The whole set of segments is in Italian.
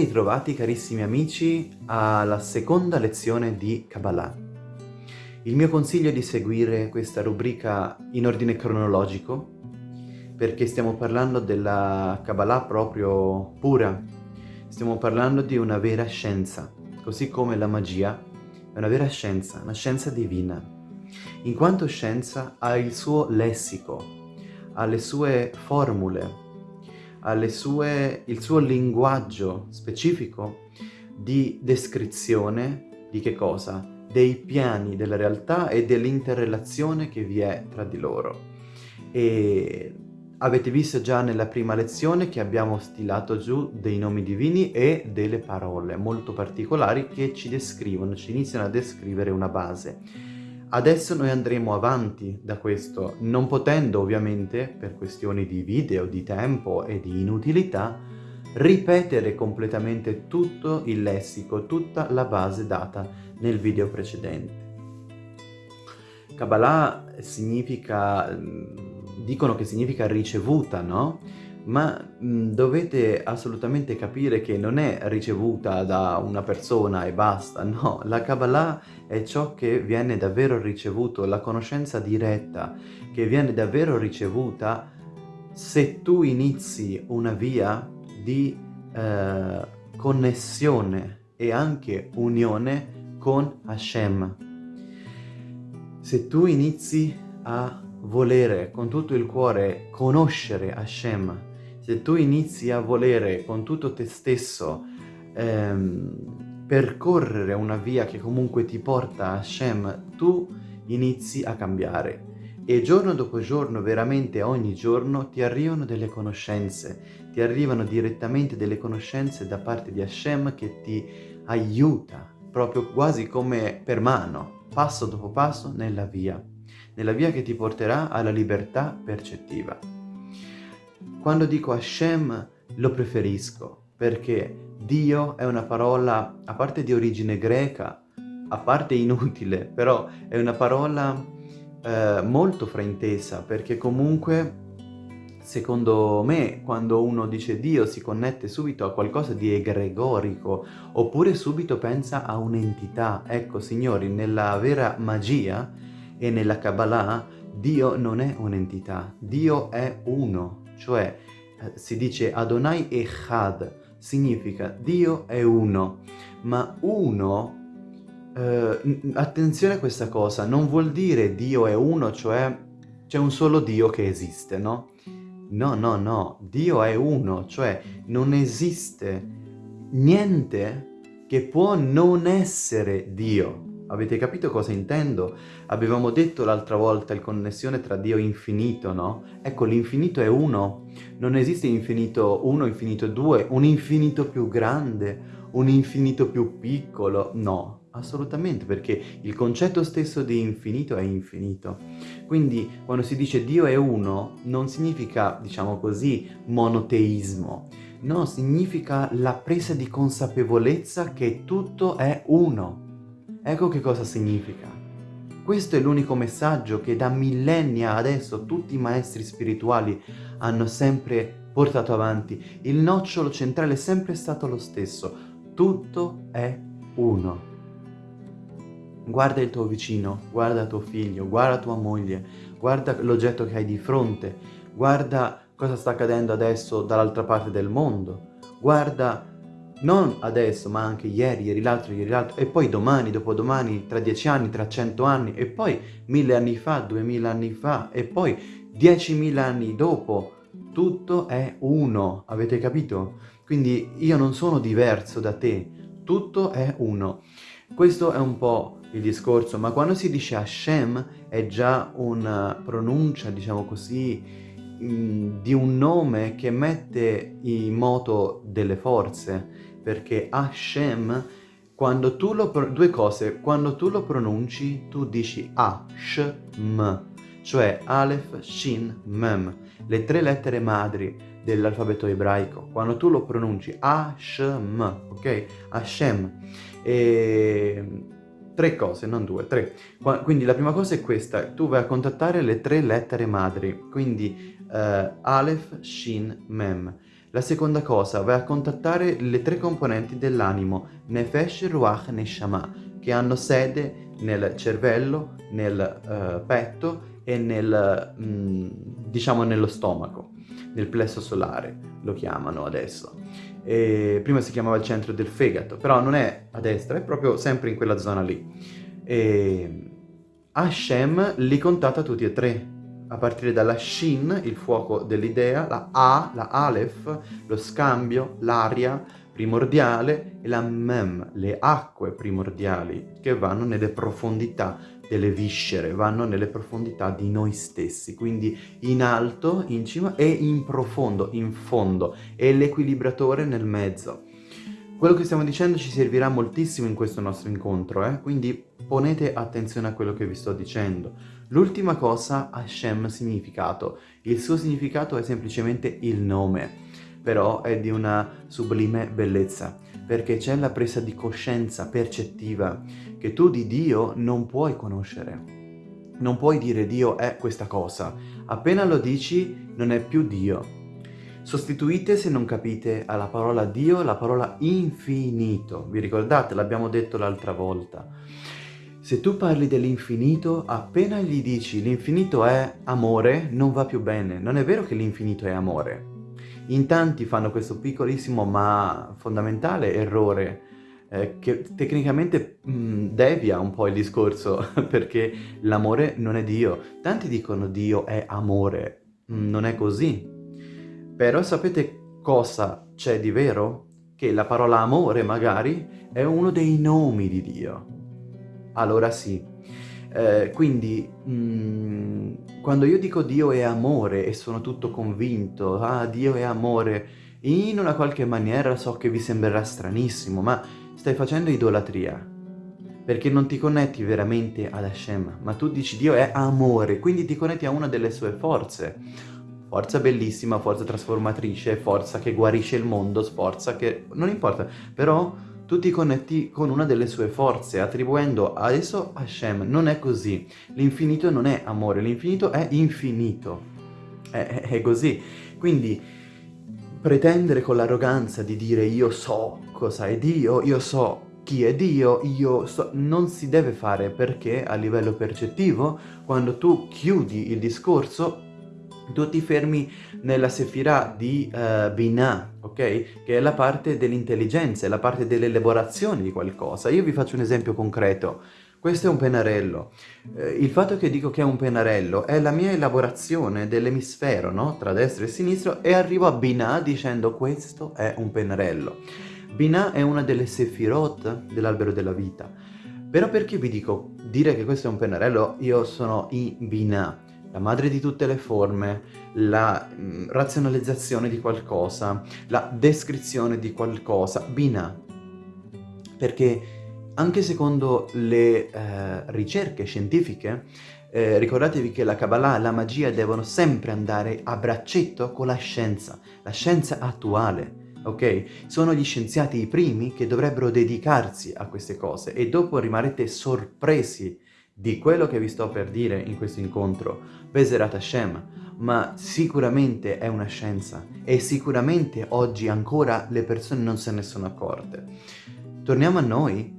ritrovati carissimi amici alla seconda lezione di Kabbalah. Il mio consiglio è di seguire questa rubrica in ordine cronologico perché stiamo parlando della Kabbalah proprio pura. Stiamo parlando di una vera scienza, così come la magia è una vera scienza, una scienza divina. In quanto scienza ha il suo lessico, ha le sue formule, sue, il suo linguaggio specifico di descrizione di che cosa? Dei piani della realtà e dell'interrelazione che vi è tra di loro. E avete visto già nella prima lezione che abbiamo stilato giù dei nomi divini e delle parole molto particolari che ci descrivono, ci iniziano a descrivere una base. Adesso noi andremo avanti da questo, non potendo ovviamente, per questioni di video, di tempo e di inutilità, ripetere completamente tutto il lessico, tutta la base data nel video precedente. Kabbalah significa, dicono che significa ricevuta, no? Ma mh, dovete assolutamente capire che non è ricevuta da una persona e basta, no, la Kabbalah è ciò che viene davvero ricevuto, la conoscenza diretta che viene davvero ricevuta se tu inizi una via di eh, connessione e anche unione con Hashem. Se tu inizi a volere con tutto il cuore conoscere Hashem, se tu inizi a volere con tutto te stesso ehm, percorrere una via che comunque ti porta a Hashem, tu inizi a cambiare. E giorno dopo giorno, veramente ogni giorno, ti arrivano delle conoscenze, ti arrivano direttamente delle conoscenze da parte di Hashem che ti aiuta, proprio quasi come per mano, passo dopo passo nella via, nella via che ti porterà alla libertà percettiva. Quando dico Hashem lo preferisco perché Dio è una parola, a parte di origine greca, a parte inutile, però è una parola eh, molto fraintesa perché comunque secondo me quando uno dice Dio si connette subito a qualcosa di egregorico oppure subito pensa a un'entità. Ecco signori, nella vera magia e nella Kabbalah Dio non è un'entità, Dio è uno cioè eh, si dice Adonai Echad, significa Dio è uno, ma uno, eh, attenzione a questa cosa, non vuol dire Dio è uno, cioè c'è un solo Dio che esiste, no? No, no, no, Dio è uno, cioè non esiste niente che può non essere Dio. Avete capito cosa intendo? Avevamo detto l'altra volta il connessione tra Dio e infinito, no? Ecco, l'infinito è uno. Non esiste infinito 1, infinito 2, un infinito più grande, un infinito più piccolo. No, assolutamente, perché il concetto stesso di infinito è infinito. Quindi, quando si dice Dio è uno, non significa, diciamo così, monoteismo. No, significa la presa di consapevolezza che tutto è uno. Ecco che cosa significa. Questo è l'unico messaggio che da millennia adesso tutti i maestri spirituali hanno sempre portato avanti. Il nocciolo centrale è sempre stato lo stesso. Tutto è uno. Guarda il tuo vicino, guarda tuo figlio, guarda tua moglie, guarda l'oggetto che hai di fronte, guarda cosa sta accadendo adesso dall'altra parte del mondo, guarda non adesso, ma anche ieri, ieri l'altro, ieri l'altro, e poi domani, dopodomani, tra dieci anni, tra cento anni, e poi mille anni fa, duemila anni fa, e poi diecimila anni dopo. Tutto è uno, avete capito? Quindi io non sono diverso da te, tutto è uno. Questo è un po' il discorso, ma quando si dice Hashem è già una pronuncia, diciamo così, mm, di un nome che mette in moto delle forze, perché Hashem, quando tu lo, due cose, quando tu lo pronunci, tu dici Hashem, cioè Aleph, Shin, Mem, le tre lettere madri dell'alfabeto ebraico. Quando tu lo pronunci Hashem, ok? Hashem. E... Tre cose, non due, tre. Quindi la prima cosa è questa, tu vai a contattare le tre lettere madri, quindi uh, Aleph, Shin, Mem. La seconda cosa, vai a contattare le tre componenti dell'animo, Nefesh, Ruach, Neshama, che hanno sede nel cervello, nel uh, petto e nel, mm, diciamo nello stomaco, nel plesso solare, lo chiamano adesso. E prima si chiamava il centro del fegato, però non è a destra, è proprio sempre in quella zona lì. E Hashem li contatta tutti e tre, a partire dalla Shin, il fuoco dell'idea, la A, la Aleph, lo scambio, l'aria primordiale e la Mem, le acque primordiali che vanno nelle profondità delle viscere, vanno nelle profondità di noi stessi, quindi in alto, in cima e in profondo, in fondo, e l'equilibratore nel mezzo. Quello che stiamo dicendo ci servirà moltissimo in questo nostro incontro, eh? quindi ponete attenzione a quello che vi sto dicendo. L'ultima cosa, Hashem significato. Il suo significato è semplicemente il nome, però è di una sublime bellezza perché c'è la presa di coscienza percettiva che tu di Dio non puoi conoscere. Non puoi dire Dio è questa cosa. Appena lo dici non è più Dio. Sostituite, se non capite, alla parola Dio la parola infinito. Vi ricordate? L'abbiamo detto l'altra volta. Se tu parli dell'infinito, appena gli dici l'infinito è amore, non va più bene. Non è vero che l'infinito è amore. In tanti fanno questo piccolissimo ma fondamentale errore eh, che tecnicamente mh, mm, devia un po' il discorso perché l'amore non è Dio. Tanti dicono Dio è amore, mm, non è così. Però sapete cosa c'è di vero? Che la parola amore magari è uno dei nomi di Dio. Allora sì, eh, quindi mh, mm, quando io dico Dio è amore e sono tutto convinto, ah Dio è amore, in una qualche maniera so che vi sembrerà stranissimo, ma stai facendo idolatria. Perché non ti connetti veramente ad Hashem, ma tu dici Dio è amore, quindi ti connetti a una delle sue forze. Forza bellissima, forza trasformatrice, forza che guarisce il mondo, forza che... non importa, però tu ti connetti con una delle sue forze, attribuendo a esso Hashem. Non è così. L'infinito non è amore, l'infinito è infinito. È, è, è così. Quindi pretendere con l'arroganza di dire io so cosa è Dio, io so chi è Dio, io so... non si deve fare perché a livello percettivo, quando tu chiudi il discorso, tu ti fermi nella Sefirah di uh, Binah, ok? Che è la parte dell'intelligenza, è la parte dell'elaborazione di qualcosa. Io vi faccio un esempio concreto. Questo è un pennarello. Eh, il fatto che dico che è un pennarello è la mia elaborazione dell'emisfero, no? Tra destra e sinistra, e arrivo a Binah dicendo questo è un pennarello. Binah è una delle Sefirot dell'albero della vita. Però perché vi dico dire che questo è un pennarello? Io sono in Binah la madre di tutte le forme, la mh, mm, razionalizzazione di qualcosa, la descrizione di qualcosa, Bina. Perché anche secondo le eh, ricerche scientifiche, eh, ricordatevi che la Kabbalah e la magia devono sempre andare a braccetto con la scienza, la scienza attuale, ok? Sono gli scienziati i primi che dovrebbero dedicarsi a queste cose e dopo rimarrete sorpresi di quello che vi sto per dire in questo incontro, Beserat Hashem, ma sicuramente è una scienza e sicuramente oggi ancora le persone non se ne sono accorte. Torniamo a noi.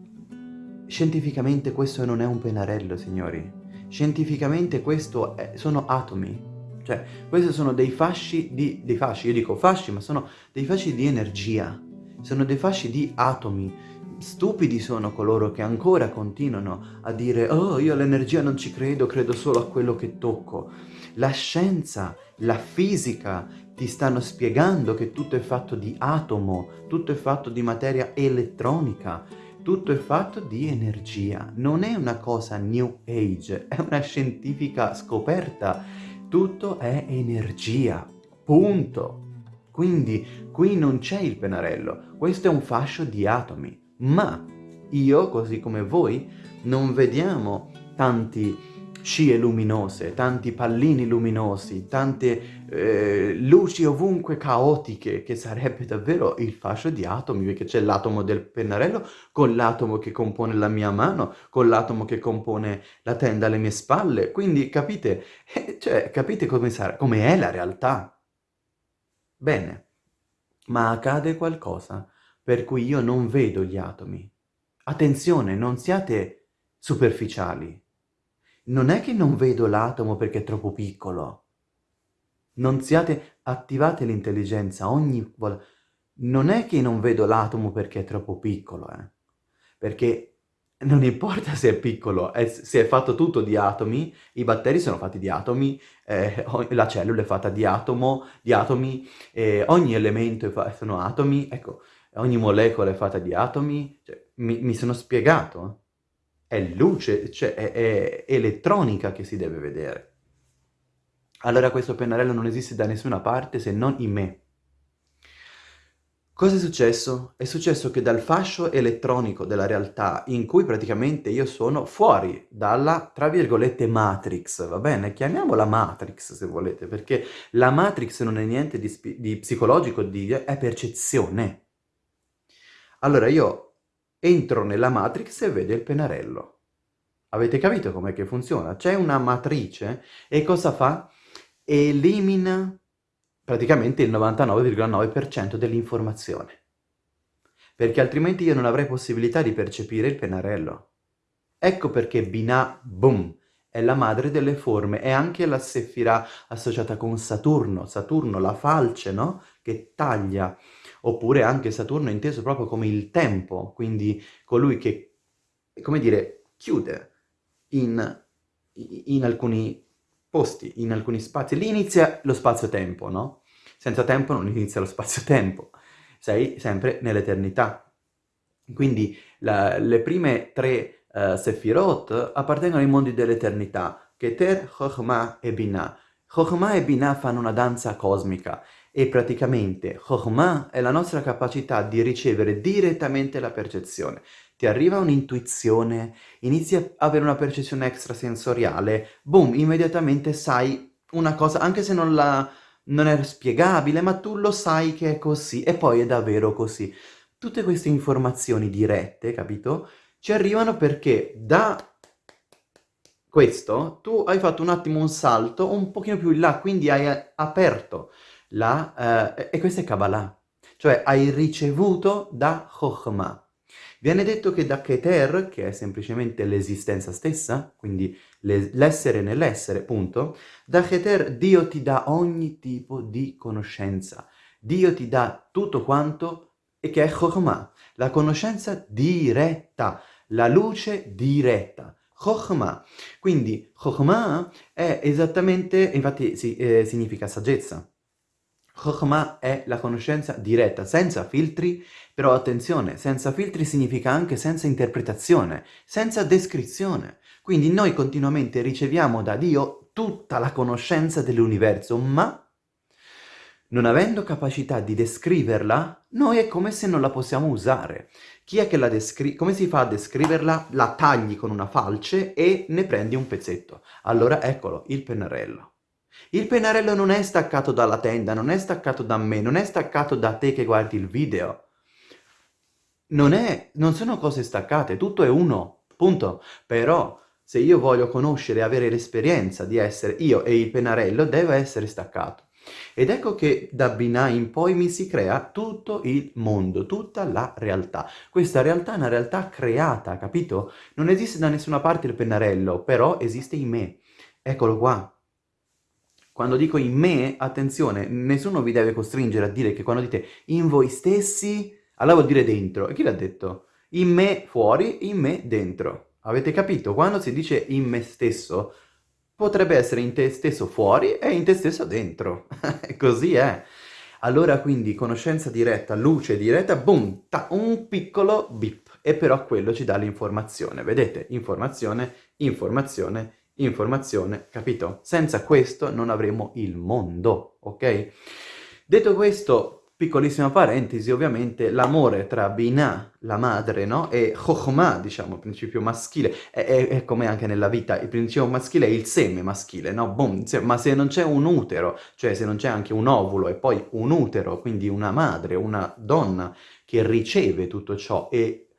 Scientificamente questo non è un pennarello, signori. Scientificamente questo è, sono atomi. Cioè, questi sono dei fasci di... dei fasci, io dico fasci, ma sono dei fasci di energia. Sono dei fasci di atomi Stupidi sono coloro che ancora continuano a dire «Oh, io all'energia non ci credo, credo solo a quello che tocco». La scienza, la fisica ti stanno spiegando che tutto è fatto di atomo, tutto è fatto di materia elettronica, tutto è fatto di energia. Non è una cosa new age, è una scientifica scoperta. Tutto è energia, punto. Quindi qui non c'è il pennarello, questo è un fascio di atomi ma io, così come voi, non vediamo tanti scie luminose, tanti pallini luminosi, tante eh, luci ovunque caotiche, che sarebbe davvero il fascio di atomi, perché c'è l'atomo del pennarello con l'atomo che compone la mia mano, con l'atomo che compone la tenda alle mie spalle, quindi capite, eh, cioè, capite come, sarà, come è la realtà? Bene, ma accade qualcosa per cui io non vedo gli atomi. Attenzione, non siate superficiali. Non è che non vedo l'atomo perché è troppo piccolo. Non siate, attivate l'intelligenza ogni volta. Non è che non vedo l'atomo perché è troppo piccolo, eh. Perché non importa se è piccolo, è, se è fatto tutto di atomi, i batteri sono fatti di atomi, eh, la cellula è fatta di atomo, di atomi, eh, ogni elemento è sono atomi, ecco, ogni molecola è fatta di atomi, cioè, mi, mi, sono spiegato, è luce, cioè è, è elettronica che si deve vedere. Allora questo pennarello non esiste da nessuna parte se non in me. Cosa è successo? È successo che dal fascio elettronico della realtà, in cui praticamente io sono fuori dalla, tra virgolette, matrix, va bene? Chiamiamola matrix se volete, perché la matrix non è niente di, di psicologico, di, è percezione. Allora io entro nella matrix e vedo il pennarello. Avete capito com'è che funziona? C'è una matrice e cosa fa? Elimina praticamente il 99,9% dell'informazione. Perché altrimenti io non avrei possibilità di percepire il pennarello. Ecco perché Binah, boom, è la madre delle forme, è anche la Sefirah associata con Saturno, Saturno, la falce, no? Che taglia, oppure anche Saturno inteso proprio come il tempo, quindi colui che, come dire, chiude in, in alcuni posti, in alcuni spazi. Lì inizia lo spazio-tempo, no? Senza tempo non inizia lo spazio-tempo, sei sempre nell'eternità. Quindi la, le prime tre uh, Sefirot appartengono ai mondi dell'eternità, Keter, Chokhmah e Binah. Chokhmah e Binah fanno una danza cosmica e praticamente Chokhmah è la nostra capacità di ricevere direttamente la percezione. Ti arriva un'intuizione, inizi a avere una percezione extrasensoriale, boom, immediatamente sai una cosa, anche se non la non è spiegabile, ma tu lo sai che è così, e poi è davvero così. Tutte queste informazioni dirette, capito? Ci arrivano perché da questo tu hai fatto un attimo un salto un pochino più in là, quindi hai aperto la... Eh, e questa è Kabbalah, cioè hai ricevuto da Chokhmah. Viene detto che da Keter, che è semplicemente l'esistenza stessa, quindi l'essere nell'essere, punto, da Keter Dio ti dà ogni tipo di conoscenza. Dio ti dà tutto quanto e che è Chokhmah, la conoscenza diretta, la luce diretta. Chokhmah. Quindi Chokhmah è esattamente, infatti sì, eh, significa saggezza. Chokhmah è la conoscenza diretta, senza filtri, però attenzione, senza filtri significa anche senza interpretazione, senza descrizione. Quindi noi continuamente riceviamo da Dio tutta la conoscenza dell'universo, ma non avendo capacità di descriverla, noi è come se non la possiamo usare. Chi è che la descrive? Come si fa a descriverla? La tagli con una falce e ne prendi un pezzetto. Allora eccolo, il pennarello. Il pennarello non è staccato dalla tenda, non è staccato da me, non è staccato da te che guardi il video. Non, è, non sono cose staccate, tutto è uno, punto. Però se io voglio conoscere avere l'esperienza di essere io e il pennarello, deve essere staccato. Ed ecco che da Binah in poi mi si crea tutto il mondo, tutta la realtà. Questa realtà è una realtà creata, capito? Non esiste da nessuna parte il pennarello, però esiste in me. Eccolo qua. Quando dico in me, attenzione, nessuno vi deve costringere a dire che quando dite in voi stessi, allora vuol dire dentro. E chi l'ha detto? In me fuori, in me dentro. Avete capito? Quando si dice in me stesso, potrebbe essere in te stesso fuori e in te stesso dentro. Così è. Allora quindi conoscenza diretta, luce diretta, boom, ta, un piccolo bip. E però quello ci dà l'informazione. Vedete? Informazione, informazione, informazione, capito? Senza questo non avremo il mondo, ok? Detto questo, piccolissima parentesi, ovviamente l'amore tra Binah, la madre, no? E Chokhmah, diciamo, il principio maschile, è, è, è, come anche nella vita, il principio maschile è il seme maschile, no? Boom, ma se non c'è un utero, cioè se non c'è anche un ovulo e poi un utero, quindi una madre, una donna che riceve tutto ciò e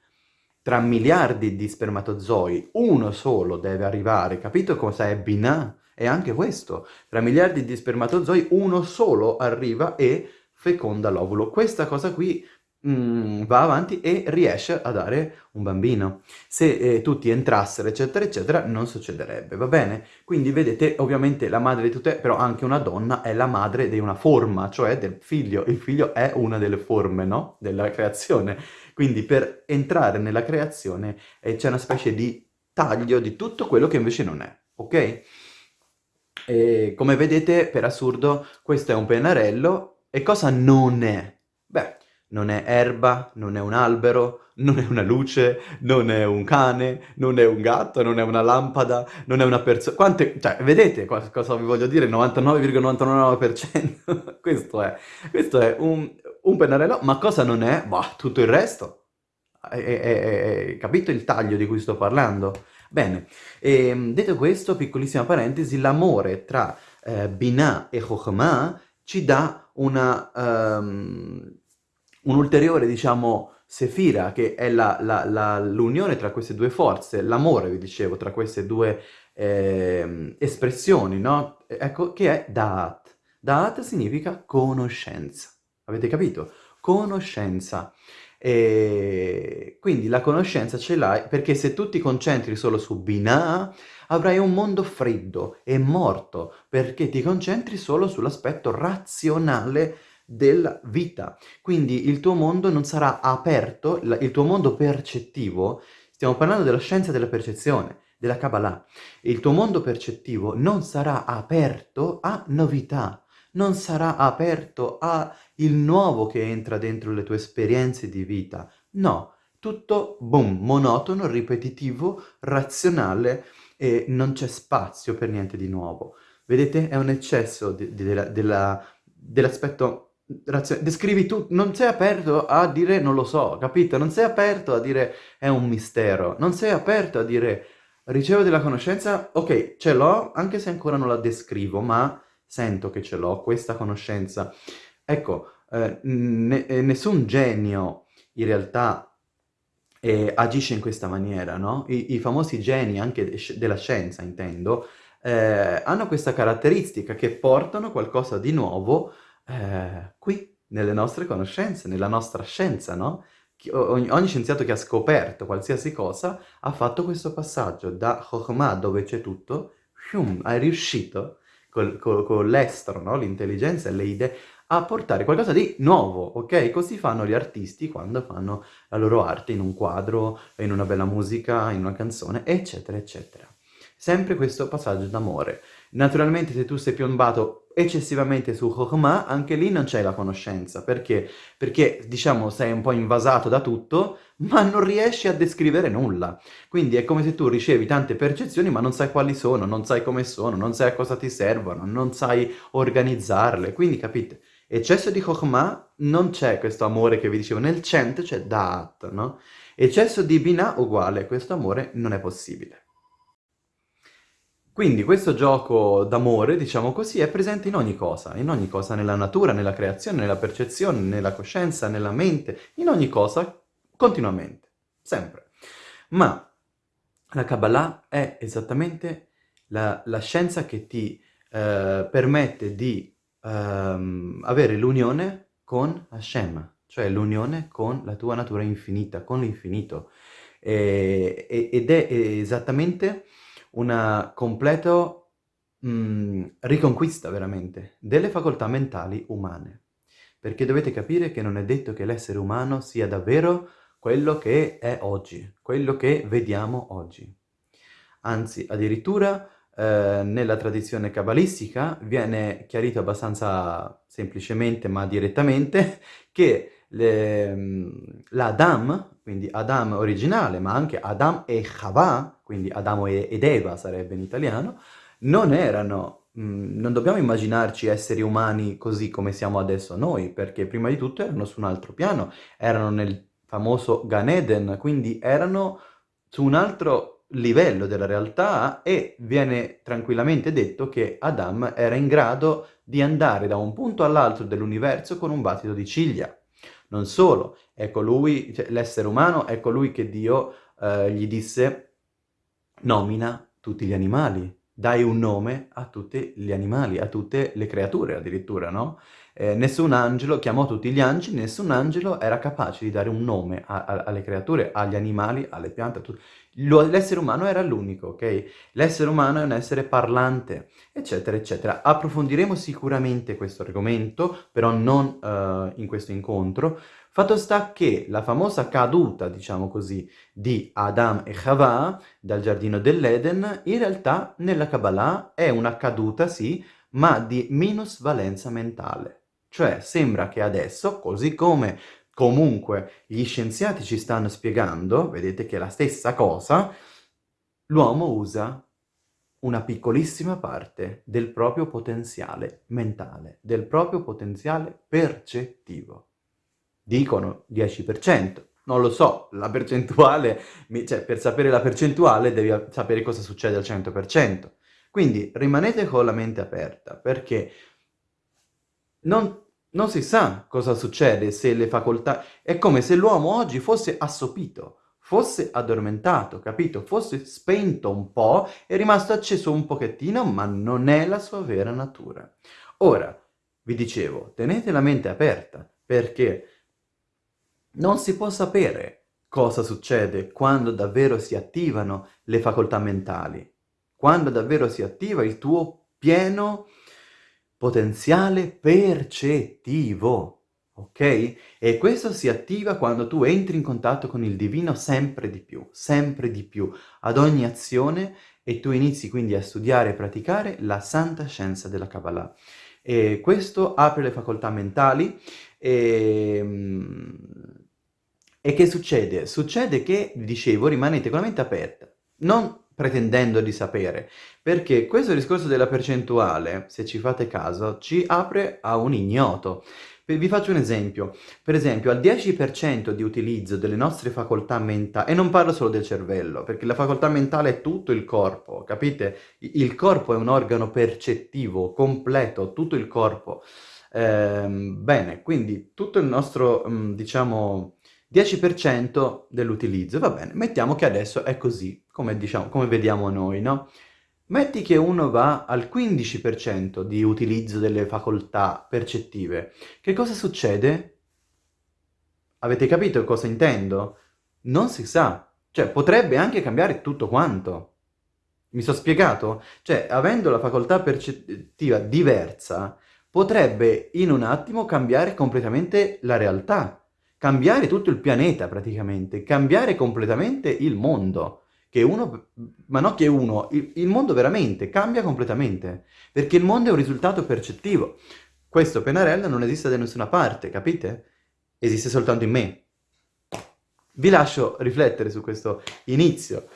tra miliardi di spermatozoi, uno solo deve arrivare, capito cosa è Binah? È anche questo, tra miliardi di spermatozoi uno solo arriva e feconda l'ovulo. Questa cosa qui mm, va avanti e riesce a dare un bambino. Se eh, tutti entrassero, eccetera, eccetera, non succederebbe, va bene? Quindi vedete, ovviamente la madre di tutte, però anche una donna è la madre di una forma, cioè del figlio. Il figlio è una delle forme, no? Della creazione. Quindi per entrare nella creazione eh, c'è una specie di taglio di tutto quello che invece non è, ok? E come vedete, per assurdo, questo è un pennarello e cosa non è? Beh, non è erba, non è un albero, non è una luce, non è un cane, non è un gatto, non è una lampada, non è una persona... Quante... Cioè, vedete cosa vi voglio dire? 99,99%? questo è. Questo è un, un pennarello, ma cosa non è? Bah, tutto il resto. Hai capito il taglio di cui sto parlando? Bene, e, ehm, detto questo, piccolissima parentesi, l'amore tra eh, Binah e Chokhmah ci dà una... Um, un'ulteriore, diciamo, sefira, che è l'unione tra queste due forze, l'amore, vi dicevo, tra queste due eh, espressioni, no? Ecco, che è Da'at. Da'at significa conoscenza. Avete capito? Conoscenza. E quindi la conoscenza ce l'hai perché se tu ti concentri solo su Binah, avrai un mondo freddo e morto, perché ti concentri solo sull'aspetto razionale della vita. Quindi il tuo mondo non sarà aperto, il tuo mondo percettivo, stiamo parlando della scienza della percezione, della Kabbalah, il tuo mondo percettivo non sarà aperto a novità, non sarà aperto a il nuovo che entra dentro le tue esperienze di vita. No, tutto, boom, monotono, ripetitivo, razionale e non c'è spazio per niente di nuovo. Vedete? È un eccesso dell'aspetto descrivi tu, non sei aperto a dire non lo so, capito? Non sei aperto a dire è un mistero, non sei aperto a dire ricevo della conoscenza, ok, ce l'ho, anche se ancora non la descrivo, ma sento che ce l'ho, questa conoscenza. Ecco, eh, ne eh, nessun genio in realtà eh, agisce in questa maniera, no? I, I, famosi geni, anche de della scienza intendo, eh, hanno questa caratteristica che portano qualcosa di nuovo eh, qui, nelle nostre conoscenze, nella nostra scienza, no? Ogni, ogni, scienziato che ha scoperto qualsiasi cosa ha fatto questo passaggio da Chokhmah, dove c'è tutto, è riuscito con, con, con l'estero, no? l'intelligenza e le idee, a portare qualcosa di nuovo, ok? Così fanno gli artisti quando fanno la loro arte in un quadro, in una bella musica, in una canzone, eccetera, eccetera. Sempre questo passaggio d'amore. Naturalmente se tu sei piombato eccessivamente su Chokhmah, anche lì non c'è la conoscenza. Perché? Perché, diciamo, sei un po' invasato da tutto, ma non riesci a descrivere nulla. Quindi è come se tu ricevi tante percezioni, ma non sai quali sono, non sai come sono, non sai a cosa ti servono, non sai organizzarle. Quindi, capite? Eccesso di Chokhmah non c'è questo amore che vi dicevo, nel cento c'è Da'at, no? Eccesso di Binah uguale, questo amore non è possibile. Quindi questo gioco d'amore, diciamo così, è presente in ogni cosa, in ogni cosa, nella natura, nella creazione, nella percezione, nella coscienza, nella mente, in ogni cosa, continuamente, sempre. Ma la Kabbalah è esattamente la, la scienza che ti eh, permette di ehm, avere l'unione con Hashem, cioè l'unione con la tua natura infinita, con l'infinito. ed è esattamente una completa mm, riconquista veramente delle facoltà mentali umane. Perché dovete capire che non è detto che l'essere umano sia davvero quello che è oggi, quello che vediamo oggi. Anzi, addirittura eh, nella tradizione cabalistica viene chiarito abbastanza semplicemente ma direttamente che mm, l'Adam, quindi Adam originale, ma anche Adam e Chava, quindi Adamo ed Eva sarebbe in italiano, non erano, mm, non dobbiamo immaginarci esseri umani così come siamo adesso noi, perché prima di tutto erano su un altro piano, erano nel famoso Gan Eden, quindi erano su un altro livello della realtà e viene tranquillamente detto che Adam era in grado di andare da un punto all'altro dell'universo con un battito di ciglia. Non solo, è colui, cioè, l'essere umano è colui che Dio eh, gli disse nomina tutti gli animali, dai un nome a tutti gli animali, a tutte le creature addirittura, no? eh, nessun angelo chiamò tutti gli angeli, nessun angelo era capace di dare un nome a, a, alle creature, agli animali, alle piante, l'essere umano era l'unico, ok? L'essere umano è un essere parlante, eccetera, eccetera. Approfondiremo sicuramente questo argomento, però non uh, in questo incontro. Fatto sta che la famosa caduta, diciamo così, di Adam e Chava dal giardino dell'Eden, in realtà nella Kabbalah è una caduta, sì, ma di minusvalenza mentale. Cioè sembra che adesso, così come comunque gli scienziati ci stanno spiegando, vedete che è la stessa cosa, l'uomo usa una piccolissima parte del proprio potenziale mentale, del proprio potenziale percettivo. Dicono 10%, non lo so, la percentuale, cioè per sapere la percentuale devi sapere cosa succede al 100%. Quindi rimanete con la mente aperta, perché non, non si sa cosa succede se le facoltà... È come se l'uomo oggi fosse assopito, fosse addormentato, capito? Fosse spento un po', è rimasto acceso un pochettino, ma non è la sua vera natura. Ora, vi dicevo, tenete la mente aperta, perché non si può sapere cosa succede quando davvero si attivano le facoltà mentali, quando davvero si attiva il tuo pieno potenziale percettivo, ok? E questo si attiva quando tu entri in contatto con il divino sempre di più, sempre di più, ad ogni azione e tu inizi quindi a studiare e praticare la santa scienza della Kabbalah. E questo apre le facoltà mentali e... E che succede? Succede che, dicevo, rimanete con la mente aperta. Non pretendendo di sapere, perché questo discorso della percentuale, se ci fate caso, ci apre a un ignoto. Vi faccio un esempio. Per esempio, al 10% di utilizzo delle nostre facoltà mentali, e non parlo solo del cervello, perché la facoltà mentale è tutto il corpo, capite? Il corpo è un organo percettivo, completo, tutto il corpo. Eh, bene, quindi tutto il nostro, diciamo, 10% dell'utilizzo, va bene, mettiamo che adesso è così, come, diciamo, come vediamo noi, no? Metti che uno va al 15% di utilizzo delle facoltà percettive. Che cosa succede? Avete capito cosa intendo? Non si sa. Cioè, potrebbe anche cambiare tutto quanto. Mi sono spiegato? Cioè, avendo la facoltà percettiva diversa, potrebbe in un attimo cambiare completamente la realtà cambiare tutto il pianeta praticamente, cambiare completamente il mondo. Che uno, ma non che uno, il, il mondo veramente cambia completamente, perché il mondo è un risultato percettivo. Questo pennarello non esiste da nessuna parte, capite? Esiste soltanto in me. Vi lascio riflettere su questo inizio,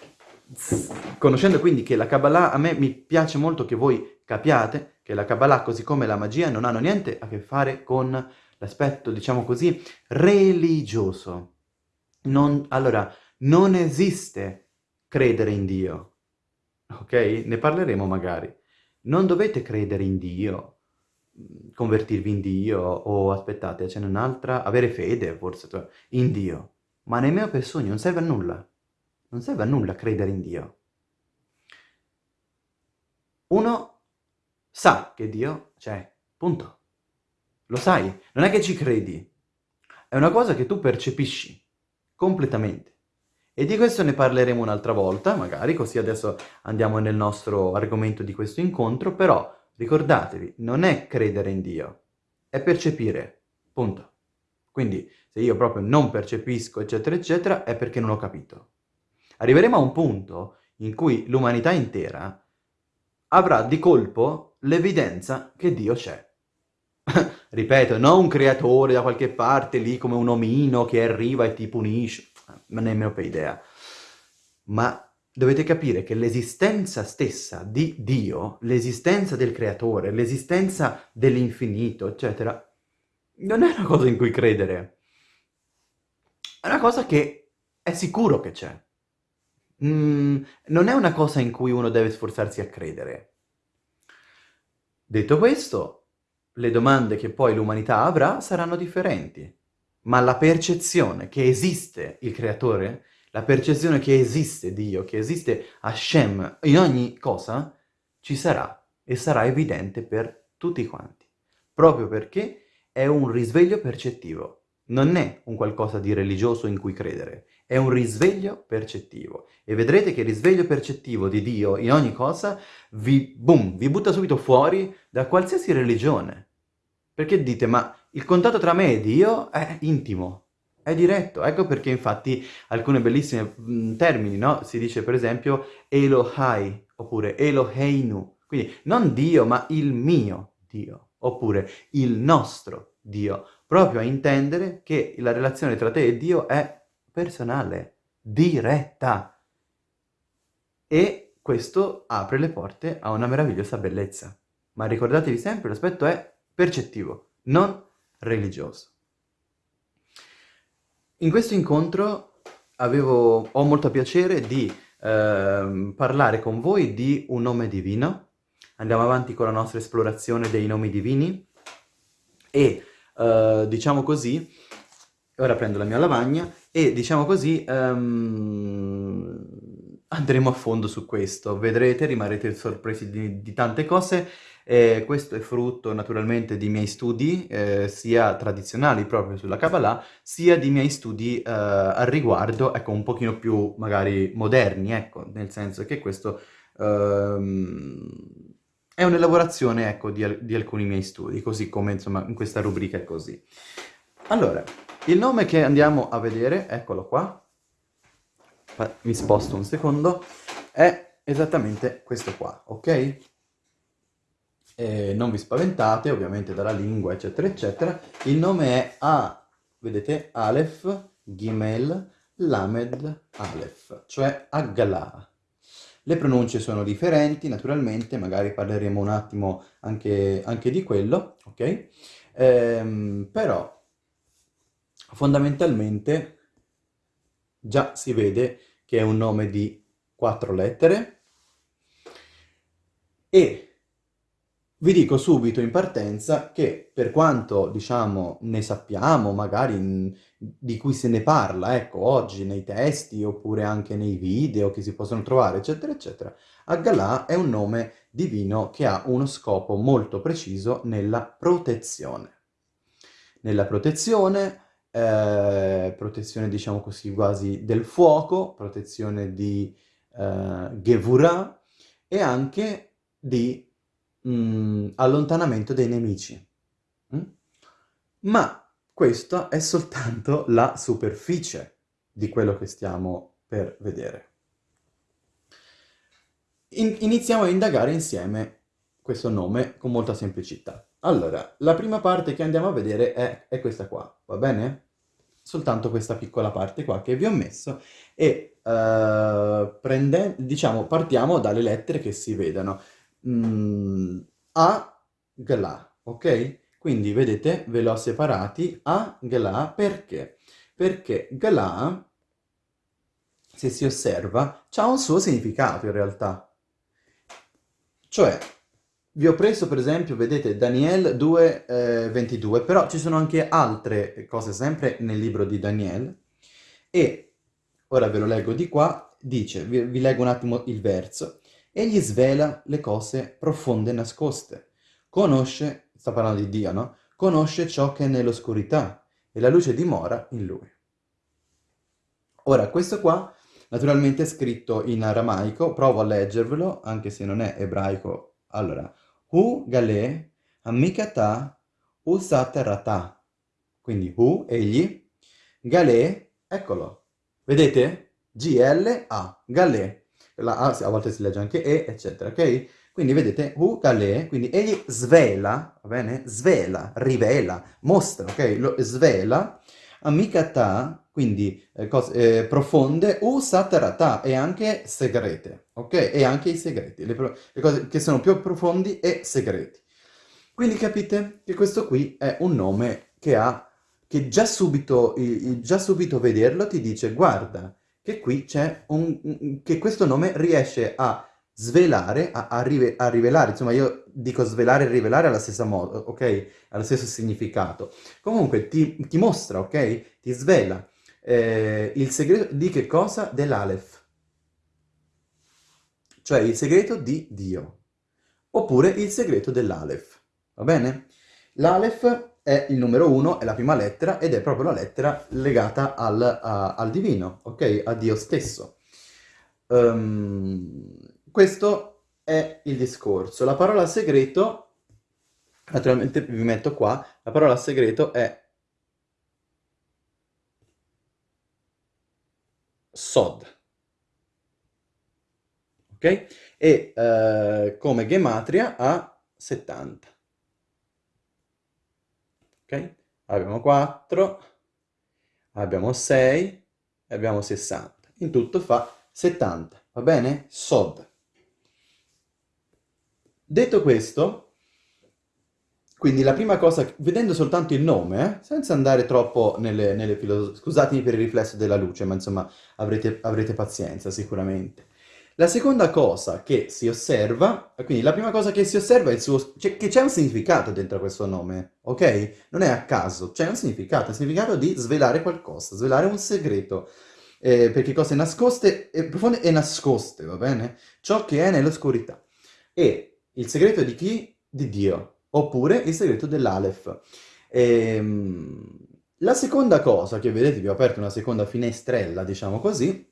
conoscendo quindi che la Kabbalah, a me mi piace molto che voi capiate che la Kabbalah, così come la magia, non hanno niente a che fare con l'aspetto, diciamo così, religioso. Non, allora, non esiste credere in Dio, ok? Ne parleremo magari. Non dovete credere in Dio, convertirvi in Dio, o aspettate, ce n'è un'altra, avere fede forse, in Dio. Ma nemmeno per sogno, non serve a nulla. Non serve a nulla credere in Dio. Uno sa che Dio c'è, punto. Lo sai, non è che ci credi, è una cosa che tu percepisci completamente. E di questo ne parleremo un'altra volta, magari, così adesso andiamo nel nostro argomento di questo incontro, però ricordatevi, non è credere in Dio, è percepire, punto. Quindi se io proprio non percepisco, eccetera, eccetera, è perché non ho capito. Arriveremo a un punto in cui l'umanità intera avrà di colpo l'evidenza che Dio c'è. Ripeto, non un creatore da qualche parte lì come un omino che arriva e ti punisce, ma nemmeno per idea. Ma dovete capire che l'esistenza stessa di Dio, l'esistenza del creatore, l'esistenza dell'infinito, eccetera, non è una cosa in cui credere. È una cosa che è sicuro che c'è. Mm, non è una cosa in cui uno deve sforzarsi a credere. Detto questo, le domande che poi l'umanità avrà saranno differenti, ma la percezione che esiste il creatore, la percezione che esiste Dio, che esiste Hashem in ogni cosa, ci sarà e sarà evidente per tutti quanti, proprio perché è un risveglio percettivo, non è un qualcosa di religioso in cui credere, è un risveglio percettivo. E vedrete che il risveglio percettivo di Dio in ogni cosa vi, boom, vi butta subito fuori da qualsiasi religione. Perché dite, ma il contatto tra me e Dio è intimo, è diretto. Ecco perché infatti alcune bellissime mh, termini, no? Si dice per esempio Elohai, oppure Eloheinu. Quindi non Dio, ma il mio Dio, oppure il nostro Dio, proprio a intendere che la relazione tra te e Dio è personale, diretta. E questo apre le porte a una meravigliosa bellezza. Ma ricordatevi sempre, l'aspetto è percettivo, non religioso. In questo incontro avevo, ho molto piacere di eh, parlare con voi di un nome divino. Andiamo avanti con la nostra esplorazione dei nomi divini e, eh, diciamo così, ora prendo la mia lavagna e diciamo così um, andremo a fondo su questo, vedrete, rimarrete sorpresi di, di tante cose. Eh, questo è frutto naturalmente di miei studi, eh, sia tradizionali proprio sulla Kabbalah, sia di miei studi eh, al riguardo, ecco, un pochino più magari moderni, ecco, nel senso che questo ehm, è un'elaborazione, ecco, di, di alcuni miei studi, così come, insomma, in questa rubrica è così. Allora, il nome che andiamo a vedere, eccolo qua, mi sposto un secondo, è esattamente questo qua, ok? E non vi spaventate, ovviamente dalla lingua, eccetera, eccetera. Il nome è A, vedete, Aleph, Gimel, Lamed, Aleph, cioè Aggalah. Le pronunce sono differenti, naturalmente, magari parleremo un attimo anche, anche di quello, ok? Ehm, però Fondamentalmente già si vede che è un nome di quattro lettere e vi dico subito in partenza che per quanto, diciamo, ne sappiamo, magari in, di cui se ne parla, ecco, oggi nei testi oppure anche nei video che si possono trovare, eccetera, eccetera, Aggalà è un nome divino che ha uno scopo molto preciso nella protezione. Nella protezione eh, protezione diciamo così quasi del fuoco, protezione di eh, Gevurah e anche di mh, mm, allontanamento dei nemici. Mm? Ma questa è soltanto la superficie di quello che stiamo per vedere. In iniziamo a indagare insieme questo nome con molta semplicità. Allora, la prima parte che andiamo a vedere è, è questa qua, va bene? soltanto questa piccola parte qua che vi ho messo e uh, prende, diciamo partiamo dalle lettere che si vedono. Mm, a, gla, ok? Quindi vedete ve l'ho separati a, gla, perché? Perché gla, se si osserva, ha un suo significato in realtà. Cioè, vi ho preso per esempio, vedete, Daniel 2, eh, 22, però ci sono anche altre cose sempre nel libro di Daniel e ora ve lo leggo di qua, dice, vi, vi leggo un attimo il verso, egli svela le cose profonde e nascoste, conosce, sta parlando di Dio, no? Conosce ciò che è nell'oscurità e la luce dimora in lui. Ora, questo qua naturalmente è scritto in aramaico, provo a leggervelo, anche se non è ebraico. Allora, Hu gale amikata usaterata. Quindi hu, egli, gale, eccolo. Vedete? G-L-A, gale. La A a volte si legge anche E, eccetera, ok? Quindi vedete, hu gale, quindi egli svela, va bene? Svela, rivela, mostra, ok? Lo svela, amikata, quindi eh, cose, eh, profonde, u satarata, e anche segrete, ok? E anche i segreti, le, le, cose che sono più profondi e segreti. Quindi capite che questo qui è un nome che ha, che già subito, già subito vederlo ti dice, guarda, che qui c'è un, che questo nome riesce a svelare, a, a, rive, a, rivelare, insomma io dico svelare e rivelare alla stessa modo, ok? Allo stesso significato. Comunque ti, ti mostra, ok? Ti svela eh, il segreto di che cosa? Dell'Aleph. Cioè il segreto di Dio. Oppure il segreto dell'Aleph. Va bene? L'Aleph è il numero 1, è la prima lettera ed è proprio la lettera legata al, a, al divino, ok? A Dio stesso. Um, questo è il discorso. La parola segreto, naturalmente vi metto qua, la parola segreto è Sod. Ok? E eh, come gematria ha 70. Ok? Abbiamo 4, abbiamo 6 e abbiamo 60. In tutto fa 70, va bene? Sod. Detto questo, quindi la prima cosa, vedendo soltanto il nome, eh, senza andare troppo nelle, nelle filosofie, scusatemi per il riflesso della luce, ma insomma avrete, avrete pazienza sicuramente. La seconda cosa che si osserva, quindi la prima cosa che si osserva è suo, cioè, che c'è un significato dentro questo nome, ok? Non è a caso, c'è un significato, il significato di svelare qualcosa, svelare un segreto, eh, perché cose nascoste, eh, profonde e nascoste, va bene? Ciò che è nell'oscurità. E il segreto di chi? Di Dio, oppure il segreto dell'Alef. Ehm, la seconda cosa che vedete, vi ho aperto una seconda finestrella, diciamo così,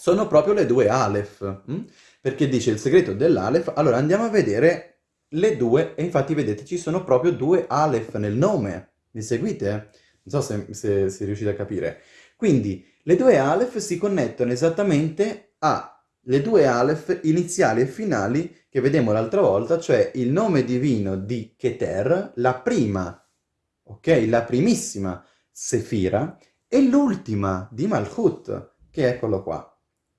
sono proprio le due Aleph, hm? perché dice il segreto dell'Aleph, allora andiamo a vedere le due, e infatti vedete ci sono proprio due Aleph nel nome, mi seguite? Non so se, se, se riuscite a capire. Quindi le due Aleph si connettono esattamente alle due Aleph iniziali e finali che vedemmo l'altra volta, cioè il nome divino di Keter, la prima, ok, la primissima Sefira, e l'ultima di Malchut, che quello qua.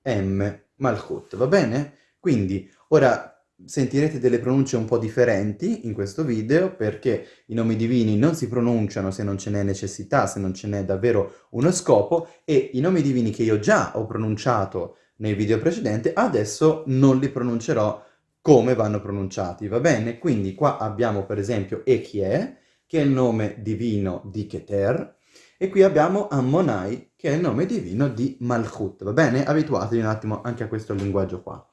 M Malchut, va bene? Quindi ora sentirete delle pronunce un po' differenti in questo video perché i nomi divini non si pronunciano se non ce n'è necessità, se non ce n'è davvero uno scopo e i nomi divini che io già ho pronunciato nel video precedente adesso non li pronuncerò come vanno pronunciati, va bene? Quindi qua abbiamo per esempio Echie, che è il nome divino di Keter, e qui abbiamo Ammonai, che è il nome divino di Malchut, va bene? Abituatevi un attimo anche a questo linguaggio qua.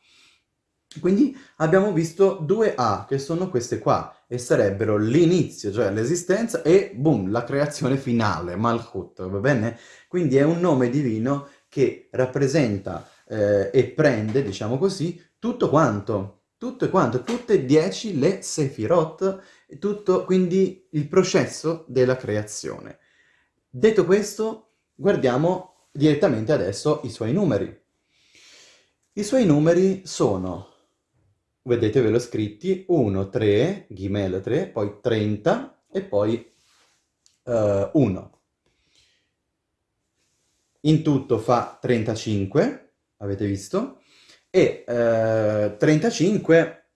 Quindi abbiamo visto due A, che sono queste qua, e sarebbero l'inizio, cioè l'esistenza, e boom, la creazione finale, Malchut, va bene? Quindi è un nome divino che rappresenta eh, e prende, diciamo così, tutto quanto, tutto quanto, tutte e dieci le Sefirot, tutto quindi il processo della creazione. Detto questo, guardiamo direttamente adesso i suoi numeri. I suoi numeri sono, vedete ve l'ho scritti, 1, 3, Gimel 3, poi 30 e poi uh, 1. In tutto fa 35, avete visto, e uh, 35,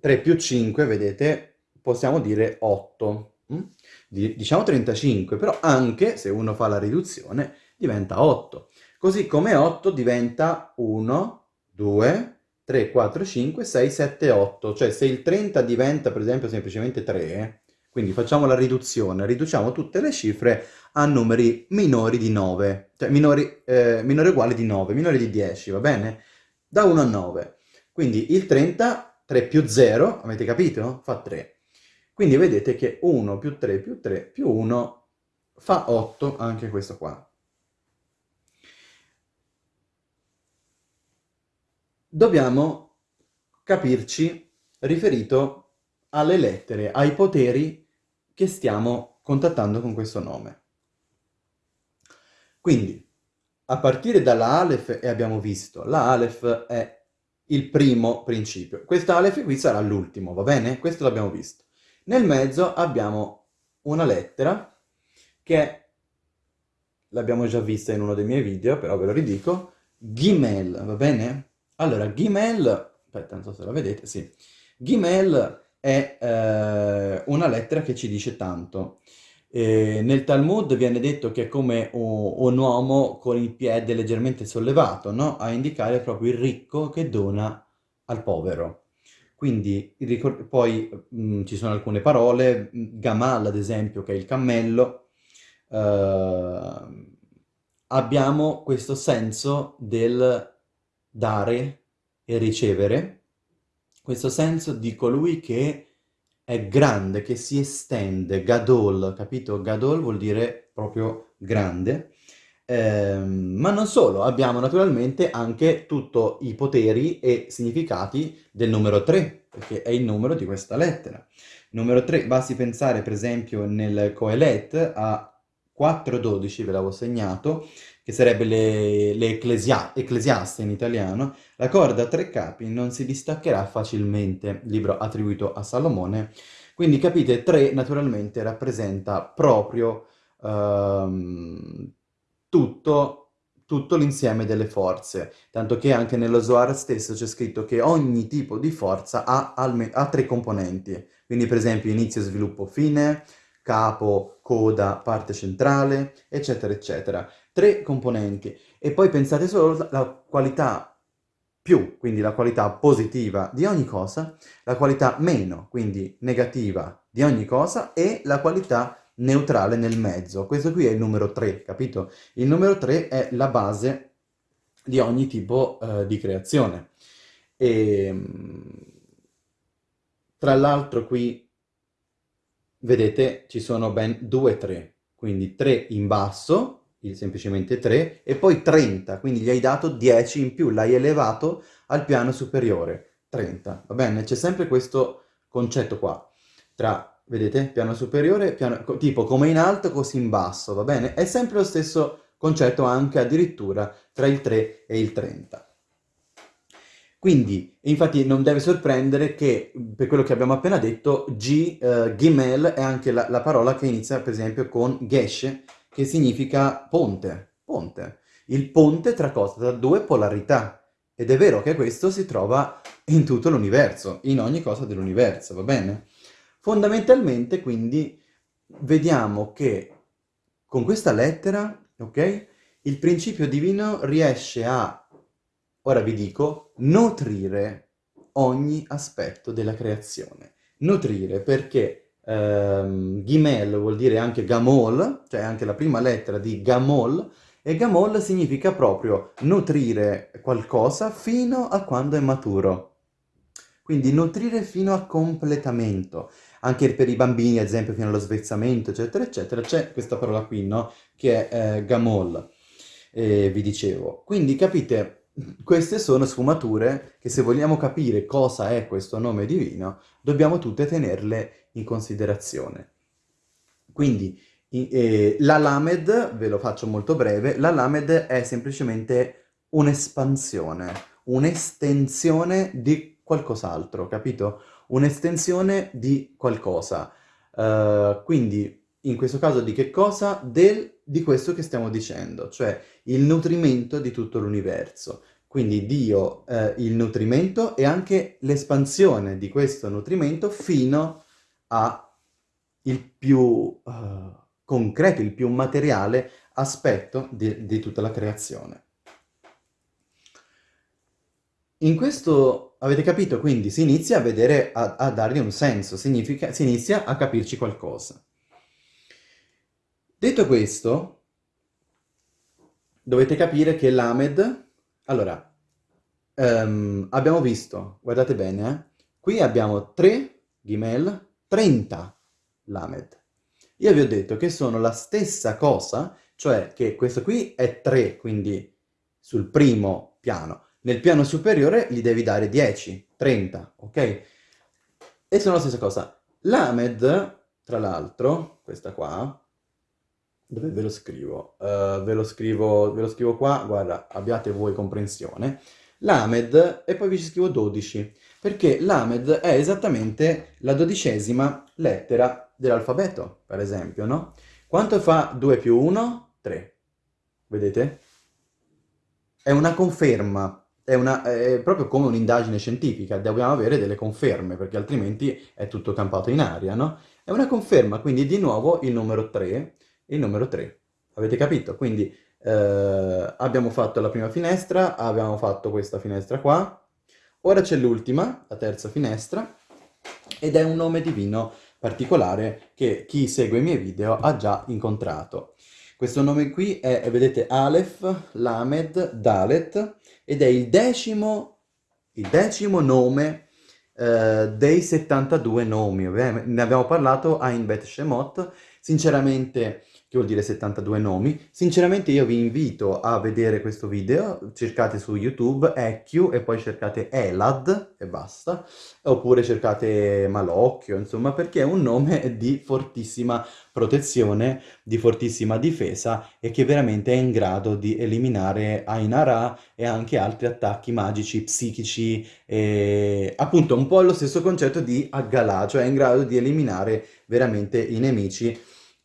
3 più 5, vedete, possiamo dire 8. Mm? diciamo 35, però anche se uno fa la riduzione diventa 8. Così come 8 diventa 1, 2, 3, 4, 5, 6, 7, 8. Cioè se il 30 diventa per esempio semplicemente 3, quindi facciamo la riduzione, riduciamo tutte le cifre a numeri minori di 9, cioè minori, eh, minore uguale di 9, minori di 10, va bene? Da 1 a 9. Quindi il 30, 3 più 0, avete capito? Fa 3. Quindi vedete che 1 più 3 più 3 più 1 fa 8 anche questo qua. Dobbiamo capirci riferito alle lettere, ai poteri che stiamo contattando con questo nome. Quindi, a partire dalla Aleph, e abbiamo visto, la Aleph è il primo principio. Questa Aleph qui sarà l'ultimo, va bene? Questo l'abbiamo visto. Nel mezzo abbiamo una lettera che l'abbiamo già vista in uno dei miei video, però ve lo ridico, Gimel, va bene? Allora, Gimel, aspetta, non so se la vedete, sì. Gimel è eh, una lettera che ci dice tanto. E nel Talmud viene detto che è come un, un uomo con il piede leggermente sollevato, no? A indicare proprio il ricco che dona al povero. Quindi poi mh, mm, ci sono alcune parole, mm, Gamal ad esempio che è il cammello, eh, abbiamo questo senso del dare e ricevere, questo senso di colui che è grande, che si estende, gadol, capito? Gadol vuol dire proprio grande. Ehm, ma non solo, abbiamo naturalmente anche tutti i poteri e significati del numero 3, perché è il numero di questa lettera. Numero 3, basti pensare per esempio nel Coelet a 4.12, ve l'avevo segnato, che sarebbe le, le in italiano, la corda a tre capi non si distaccherà facilmente, libro attribuito a Salomone. Quindi capite, 3 naturalmente rappresenta proprio ehm, tutto, tutto l'insieme delle forze, tanto che anche nello Zohar stesso c'è scritto che ogni tipo di forza ha, ha tre componenti, quindi per esempio inizio, sviluppo, fine, capo, coda, parte centrale, eccetera, eccetera. Tre componenti. E poi pensate solo alla qualità più, quindi la qualità positiva di ogni cosa, la qualità meno, quindi negativa di ogni cosa, e la qualità neutrale nel mezzo. Questo qui è il numero 3, capito? Il numero 3 è la base di ogni tipo uh, di creazione. E, ehm, tra l'altro qui, vedete, ci sono ben due 3, quindi 3 in basso, semplicemente 3, e poi 30, quindi gli hai dato 10 in più, l'hai elevato al piano superiore, 30, va bene? C'è sempre questo concetto qua, tra vedete? Piano superiore, piano, tipo come in alto così in basso, va bene? È sempre lo stesso concetto anche addirittura tra il 3 e il 30. Quindi, infatti non deve sorprendere che, per quello che abbiamo appena detto, G, uh, Gimel è anche la, la, parola che inizia per esempio con Gesh, che significa ponte, ponte. Il ponte tra cosa? Tra due polarità. Ed è vero che questo si trova in tutto l'universo, in ogni cosa dell'universo, va bene? Fondamentalmente, quindi, vediamo che con questa lettera, ok, il principio divino riesce a, ora vi dico, nutrire ogni aspetto della creazione. Nutrire perché ehm, Gimel vuol dire anche Gamol, cioè anche la prima lettera di Gamol, e Gamol significa proprio nutrire qualcosa fino a quando è maturo. Quindi nutrire fino a completamento anche per i bambini, ad esempio, fino allo svezzamento, eccetera, eccetera, c'è questa parola qui, no? Che è eh, gamol, eh, vi dicevo. Quindi, capite, queste sono sfumature che se vogliamo capire cosa è questo nome divino, dobbiamo tutte tenerle in considerazione. Quindi, eh, la Lamed, ve lo faccio molto breve, la Lamed è semplicemente un'espansione, un'estensione di qualcos'altro, capito? Un'estensione di qualcosa. Uh, quindi, in questo caso di che cosa? Del, di questo che stiamo dicendo, cioè il nutrimento di tutto l'universo. Quindi Dio, eh, il nutrimento e anche l'espansione di questo nutrimento fino a il più uh, concreto, il più materiale aspetto di, di tutta la creazione. In questo, avete capito, quindi si inizia a vedere, a, a dargli un senso, significa, si inizia a capirci qualcosa. Detto questo, dovete capire che l'Amed, allora, um, abbiamo visto, guardate bene, eh, qui abbiamo 3 Gimel, 30 l'Amed. Io vi ho detto che sono la stessa cosa, cioè che questo qui è 3, quindi sul primo piano, nel piano superiore gli devi dare 10, 30, ok? E sono la stessa cosa. L'Amed, tra l'altro, questa qua, dove ve lo scrivo? Uh, ve, lo scrivo ve lo scrivo qua, guarda, abbiate voi comprensione. L'Amed, e poi vi ci scrivo 12, perché l'Amed è esattamente la dodicesima lettera dell'alfabeto, per esempio, no? Quanto fa 2 più 1? 3. Vedete? È una conferma è, una, è proprio come un'indagine scientifica, dobbiamo avere delle conferme, perché altrimenti è tutto campato in aria, no? È una conferma, quindi di nuovo il numero 3, il numero 3. Avete capito? Quindi eh, abbiamo fatto la prima finestra, abbiamo fatto questa finestra qua, ora c'è l'ultima, la terza finestra, ed è un nome divino particolare che chi segue i miei video ha già incontrato. Questo nome qui è, vedete, Aleph, Lamed, Dalet, ed è il decimo, il decimo nome eh, dei 72 nomi. Ne abbiamo parlato a In Bet Shemot. Sinceramente che vuol dire 72 nomi. Sinceramente io vi invito a vedere questo video, cercate su YouTube EQ e poi cercate Elad e basta, oppure cercate Malocchio, insomma, perché è un nome di fortissima protezione, di fortissima difesa e che veramente è in grado di eliminare Ainara e anche altri attacchi magici, psichici, e appunto un po' lo stesso concetto di Aggalà, cioè è in grado di eliminare veramente i nemici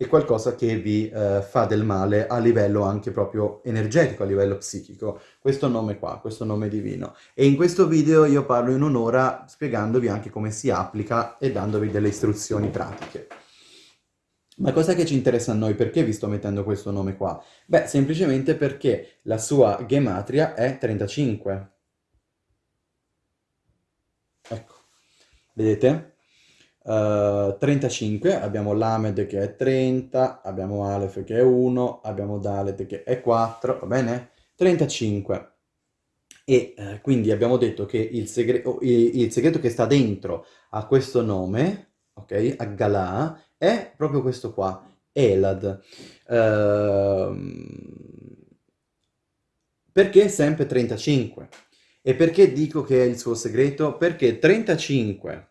è qualcosa che vi eh, fa del male a livello anche proprio energetico, a livello psichico. Questo nome qua, questo nome divino. E in questo video io parlo in un'ora spiegandovi anche come si applica e dandovi delle istruzioni pratiche. Ma cosa che ci interessa a noi? Perché vi sto mettendo questo nome qua? Beh, semplicemente perché la sua gematria è 35. Ecco, vedete? 35, eh, abbiamo Lamed che è 30, abbiamo Aleph che è 1, abbiamo Dalet che è 4, va bene? 35. E uh, quindi abbiamo detto che il, segre oh, il, segreto che sta dentro a questo nome, ok, a Galà, è proprio questo qua, Elad. Uh, perché sempre 35? E perché dico che è il suo segreto? Perché 35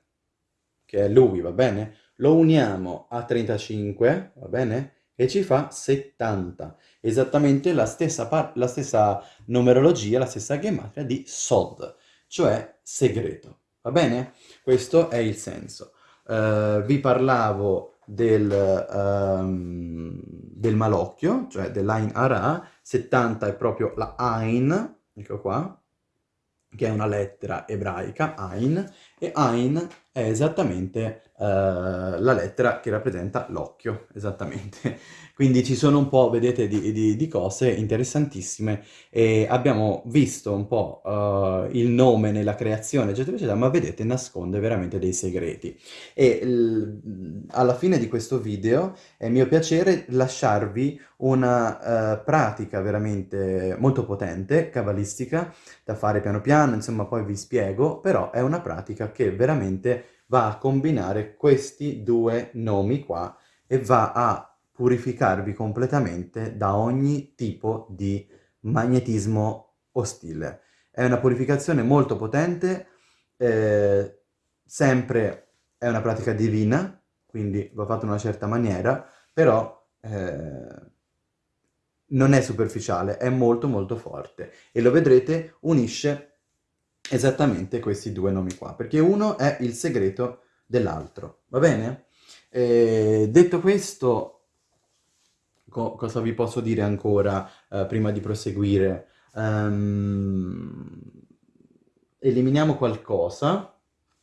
che è lui, va bene? Lo uniamo a 35, va bene? E ci fa 70. Esattamente la stessa, la stessa numerologia, la stessa gematria di Sod, cioè segreto, va bene? Questo è il senso. Uh, vi parlavo del, um, del malocchio, cioè dell'Ain Ara, 70 è proprio la Ain, ecco qua, che è una lettera ebraica, Ain, e Ain è esattamente uh, la lettera che rappresenta l'occhio, esattamente. Quindi ci sono un po', vedete, di, di, di cose interessantissime e abbiamo visto un po' uh, il nome nella creazione, eccetera, eccetera, ma vedete, nasconde veramente dei segreti. E alla fine di questo video è mio piacere lasciarvi una uh, pratica veramente molto potente, cabalistica, da fare piano piano, insomma poi vi spiego, però è una pratica che veramente va a combinare questi due nomi qua e va a purificarvi completamente da ogni tipo di magnetismo ostile. È una purificazione molto potente, eh, sempre è una pratica divina, quindi va fatta in una certa maniera, però eh, non è superficiale, è molto molto forte e lo vedrete unisce esattamente questi due nomi qua, perché uno è il segreto dell'altro, va bene? Eh, detto questo, co cosa vi posso dire ancora eh, prima di proseguire? Um, eliminiamo qualcosa,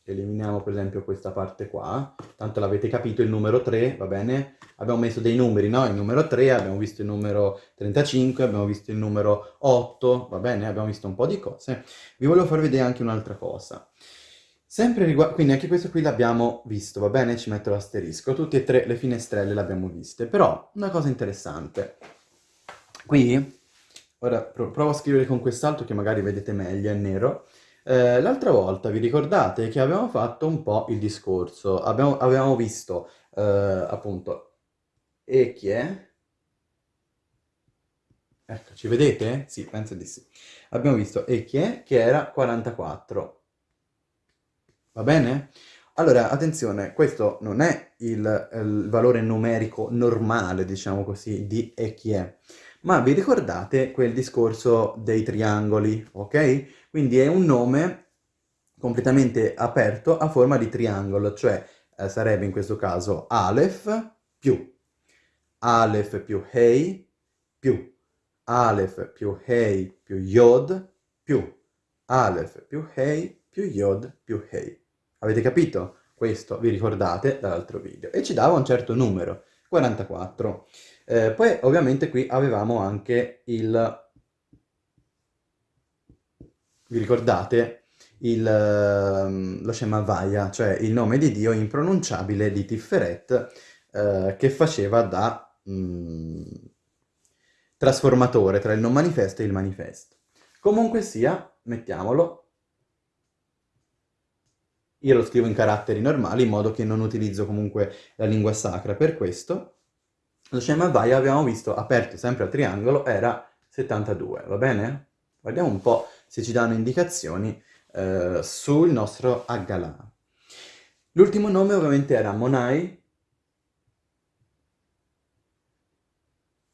eliminiamo per esempio questa parte qua, tanto l'avete capito, il numero 3, va bene? Abbiamo messo dei numeri, no? Il numero 3, abbiamo visto il numero 35, abbiamo visto il numero 8, va bene? Abbiamo visto un po' di cose. Vi volevo far vedere anche un'altra cosa. Sempre riguardo, quindi anche questo qui l'abbiamo visto, va bene? Ci metto l'asterisco. Tutte e tre le finestrelle le abbiamo viste. Però, una cosa interessante. Qui, ora provo a scrivere con quest'altro che magari vedete meglio, è nero. Eh, l'altra volta vi ricordate che avevamo fatto un po' il discorso. Abbiamo, avevamo visto, eh, appunto, e chi è? Ecco, ci vedete? Sì, penso di sì. Abbiamo visto e chi è, che era 44. Va bene? Allora, attenzione, questo non è il, il valore numerico normale, diciamo così, di e chi è, ma vi ricordate quel discorso dei triangoli, ok? Quindi è un nome completamente aperto a forma di triangolo, cioè eh, sarebbe in questo caso Aleph più Aleph più Hei più Aleph più Hei più Yod più Aleph più Hei più Yod più Hei. Avete capito? Questo vi ricordate dall'altro video. E ci dava un certo numero, 44. Eh, poi ovviamente qui avevamo anche il... Vi ricordate? Il, ehm, lo Shemavaya, cioè il nome di Dio impronunciabile di Tiferet, eh, che faceva da mh, mm, trasformatore tra il non manifesto e il manifesto. Comunque sia, mettiamolo io lo scrivo in caratteri normali in modo che non utilizzo comunque la lingua sacra per questo. Lo Shema Vai abbiamo visto, aperto sempre a triangolo, era 72, va bene? Guardiamo un po' se ci danno indicazioni eh, sul nostro Aggalà. L'ultimo nome ovviamente era Monai,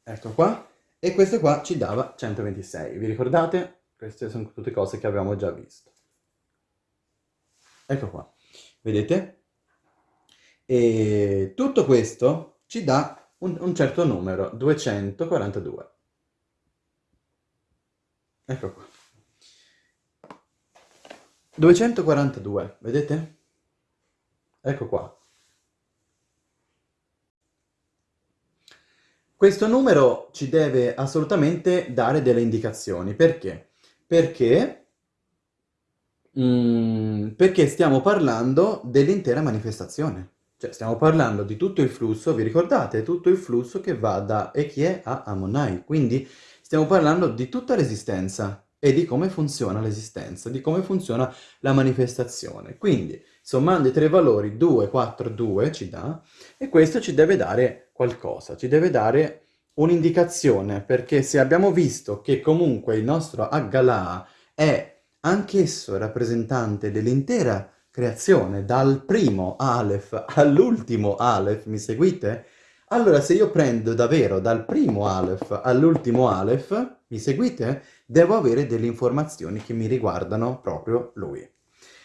ecco qua, e questo qua ci dava 126, vi ricordate? Queste sono tutte cose che avevamo già visto. Ecco qua, vedete? E tutto questo ci dà un, un certo numero, 242. Ecco qua. 242, vedete? Ecco qua. Questo numero ci deve assolutamente dare delle indicazioni. Perché? Perché, mm, perché stiamo parlando dell'intera manifestazione. Cioè, stiamo parlando di tutto il flusso, vi ricordate? Tutto il flusso che va da Echie a Ammonai. Quindi stiamo parlando di tutta l'esistenza e di come funziona l'esistenza, di come funziona la manifestazione. Quindi, sommando i tre valori 2, 4, 2 ci dà, e questo ci deve dare qualcosa, ci deve dare un'indicazione, perché se abbiamo visto che comunque il nostro Aggalà è anch'esso rappresentante dell'intera creazione, dal primo Aleph all'ultimo Aleph, mi seguite? Allora se io prendo davvero dal primo Aleph all'ultimo Aleph, mi seguite? Devo avere delle informazioni che mi riguardano proprio lui.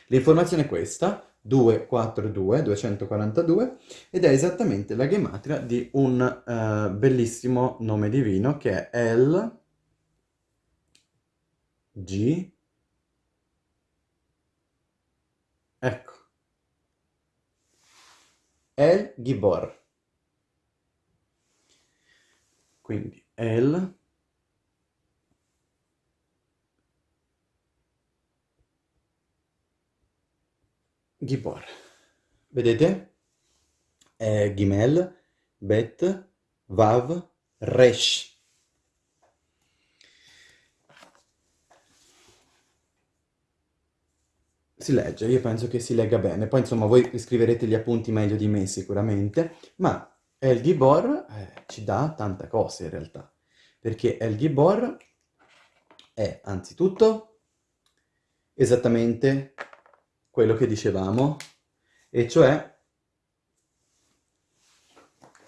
L'informazione è questa, 242, 242, ed è esattamente la gematria di un uh, bellissimo nome divino che è El G Ecco. El Gibor. Quindi El Gibor. Vedete? È Gimel, Bet, Vav, Resh. Si legge, io penso che si legga bene. Poi insomma voi scriverete gli appunti meglio di me sicuramente, ma El Gibor eh, ci dà tante cose in realtà. Perché El Gibor è anzitutto esattamente quello che dicevamo, e cioè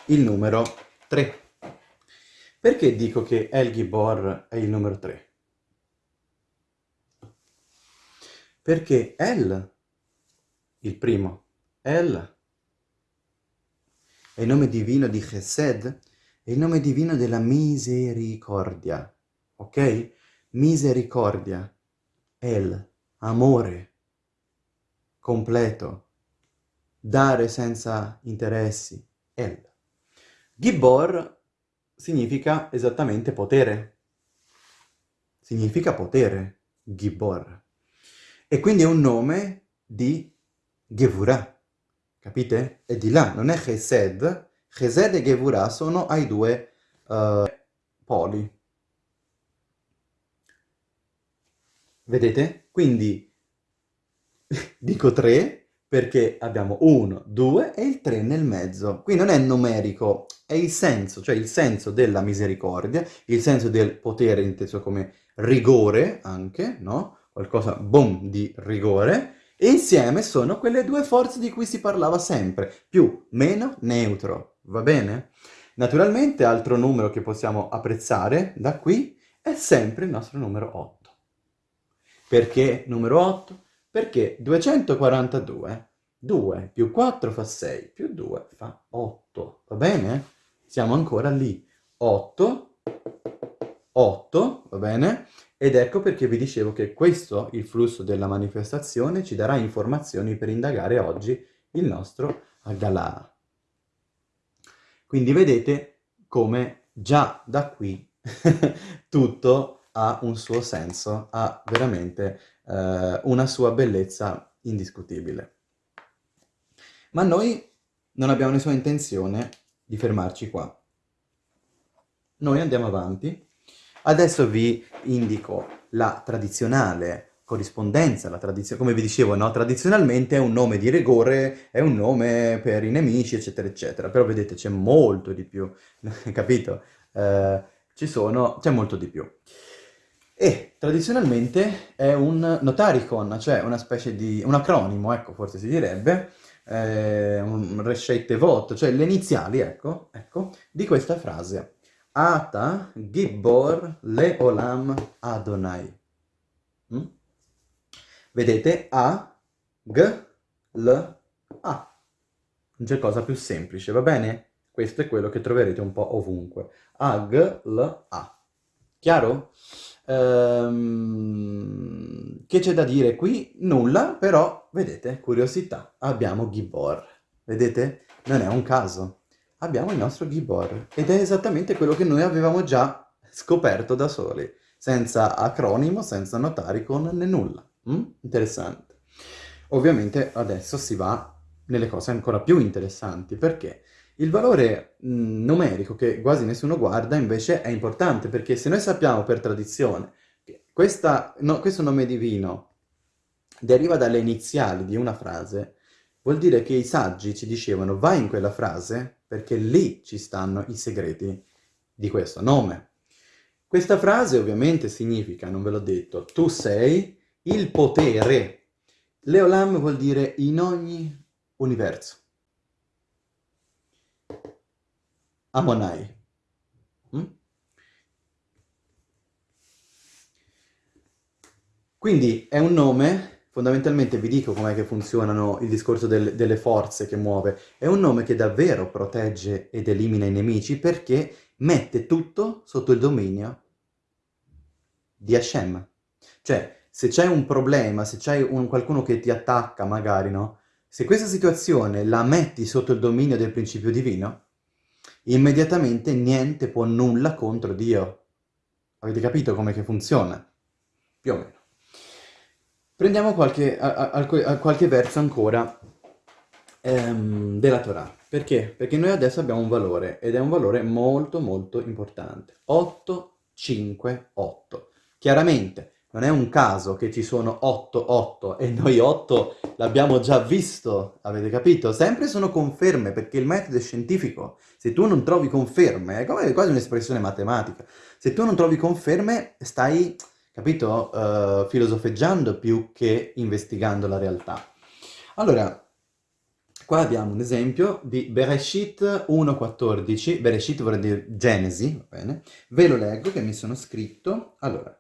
il numero 3. Perché dico che El Gibor è il numero 3? Perché El, il primo, El, è il nome divino di Chesed, è il nome divino della misericordia, ok? Misericordia, El, amore, completo, dare senza interessi, El. Gibor significa esattamente potere. Significa potere, Gibor. E quindi è un nome di Gevurah, capite? È di là, non è Chesed. Chesed e Gevurah sono ai due uh, poli. Vedete? Quindi Dico 3 perché abbiamo 1, 2 e il 3 nel mezzo. Qui non è numerico, è il senso, cioè il senso della misericordia, il senso del potere inteso come rigore anche, no? Qualcosa, boom, di rigore. E insieme sono quelle due forze di cui si parlava sempre, più, meno, neutro, va bene? Naturalmente altro numero che possiamo apprezzare da qui è sempre il nostro numero 8. Perché numero 8? Perché 242, 2 più 4 fa 6, più 2 fa 8, va bene? Siamo ancora lì. 8, 8, va bene? Ed ecco perché vi dicevo che questo, il flusso della manifestazione, ci darà informazioni per indagare oggi il nostro Aggalà. Quindi vedete come già da qui tutto ha un suo senso, ha veramente eh, una sua bellezza indiscutibile. Ma noi non abbiamo nessuna intenzione di fermarci qua. Noi andiamo avanti. Adesso vi indico la tradizionale corrispondenza, la tradizione, come vi dicevo, no? Tradizionalmente è un nome di rigore, è un nome per i nemici, eccetera, eccetera. Però vedete, c'è molto di più, capito? Eh, ci sono, c'è molto di più. E tradizionalmente è un notaricon, cioè una specie di, un acronimo, ecco, forse si direbbe, eh, un rescette voto, cioè le iniziali, ecco, ecco, di questa frase. Ata Gibbor Leolam Adonai. Mm? Vedete? A, G, L, A. Non c'è cosa più semplice, va bene? Questo è quello che troverete un po' ovunque. A, G, L, A. Chiaro? Ehm, che c'è da dire qui? Nulla, però, vedete, curiosità, abbiamo Gibor. Vedete? Non è un caso. Abbiamo il nostro Gibor. Ed è esattamente quello che noi avevamo già scoperto da soli. Senza acronimo, senza notaricon né nulla. Mm? Interessante. Ovviamente adesso si va nelle cose ancora più interessanti. Perché? Il valore mh, numerico che quasi nessuno guarda invece è importante perché se noi sappiamo per tradizione che questa, no, questo nome divino deriva dalle iniziali di una frase, vuol dire che i saggi ci dicevano vai in quella frase perché lì ci stanno i segreti di questo nome. Questa frase ovviamente significa, non ve l'ho detto, tu sei il potere. Leolam vuol dire in ogni universo. Amonai. Mm? Quindi è un nome, fondamentalmente vi dico com'è che funzionano il discorso del, delle forze che muove, è un nome che davvero protegge ed elimina i nemici perché mette tutto sotto il dominio di Hashem. Cioè, se c'è un problema, se c'è qualcuno che ti attacca magari, no? Se questa situazione la metti sotto il dominio del principio divino, immediatamente niente può nulla contro Dio. Avete capito come che funziona? Più o meno. Prendiamo qualche, a, a, a qualche verso ancora ehm, della Torah. Perché? Perché noi adesso abbiamo un valore, ed è un valore molto molto importante. 8, 5, 8. Chiaramente, non è un caso che ci sono 8, 8 e noi 8 l'abbiamo già visto, avete capito? Sempre sono conferme perché il metodo è scientifico. Se tu non trovi conferme, è quasi un'espressione matematica, se tu non trovi conferme stai, capito, uh, filosofeggiando più che investigando la realtà. Allora, qua abbiamo un esempio di Bereshit 1.14, Bereshit vuol dire Genesi, va bene? Ve lo leggo che mi sono scritto. Allora,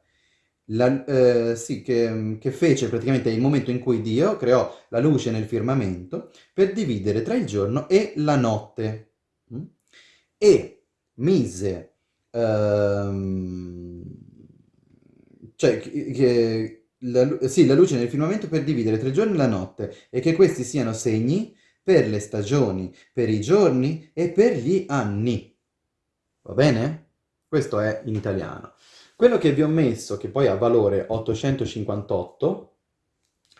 la, eh, sì, che, che, fece praticamente il momento in cui Dio creò la luce nel firmamento per dividere tra il giorno e la notte. Mm? E mise, ehm, cioè, che, la, sì, la luce nel firmamento per dividere tra il giorno e la notte e che questi siano segni per le stagioni, per i giorni e per gli anni. Va bene? Questo è in italiano. Quello che vi ho messo, che poi ha valore 858,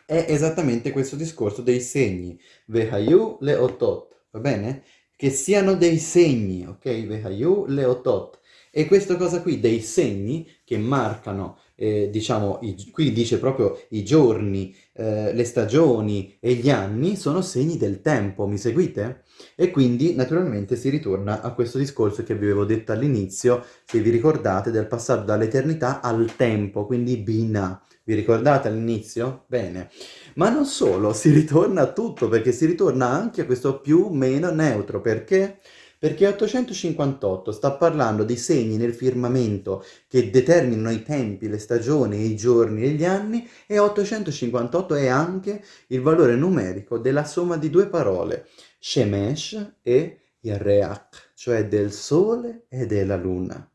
è esattamente questo discorso dei segni. Vehayu le otot, va bene? Che siano dei segni, ok? Vehayu le otot. E questa cosa qui, dei segni che marcano, eh, diciamo, i, qui dice proprio i giorni, eh, le stagioni e gli anni, sono segni del tempo, mi seguite? E quindi naturalmente si ritorna a questo discorso che vi avevo detto all'inizio, se vi ricordate, del passaggio dall'eternità al tempo, quindi Bina. Vi ricordate all'inizio? Bene. Ma non solo, si ritorna a tutto, perché si ritorna anche a questo più meno neutro. Perché? Perché 858 sta parlando di segni nel firmamento che determinano i tempi, le stagioni, i giorni e gli anni e 858 è anche il valore numerico della somma di due parole, Shemesh e Yerreach, cioè del sole e della luna.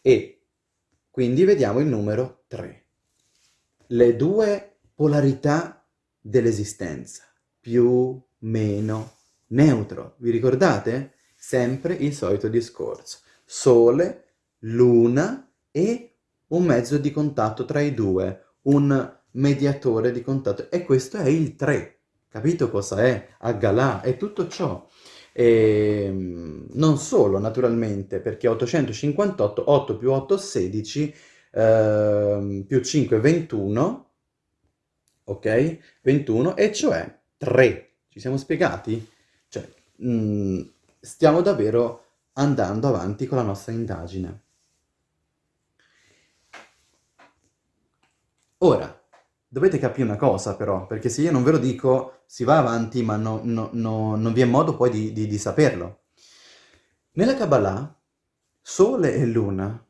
E quindi vediamo il numero 3. Le due polarità dell'esistenza, più, meno, neutro. Vi ricordate? Sempre il solito discorso. Sole, luna e un mezzo di contatto tra i due, un mediatore di contatto. E questo è il 3. Capito cosa è? Aggalà, è tutto ciò. E ehm, non solo, naturalmente, perché 858, 8 più 8, 16, eh, più 5, 21, ok? 21, e cioè 3. Ci siamo spiegati? Cioè, mh, mm, stiamo davvero andando avanti con la nostra indagine. Ora, dovete capire una cosa però, perché se io non ve lo dico, si va avanti, ma no, no, no, non vi è modo poi di, di, di saperlo. Nella Kabbalah, Sole e Luna,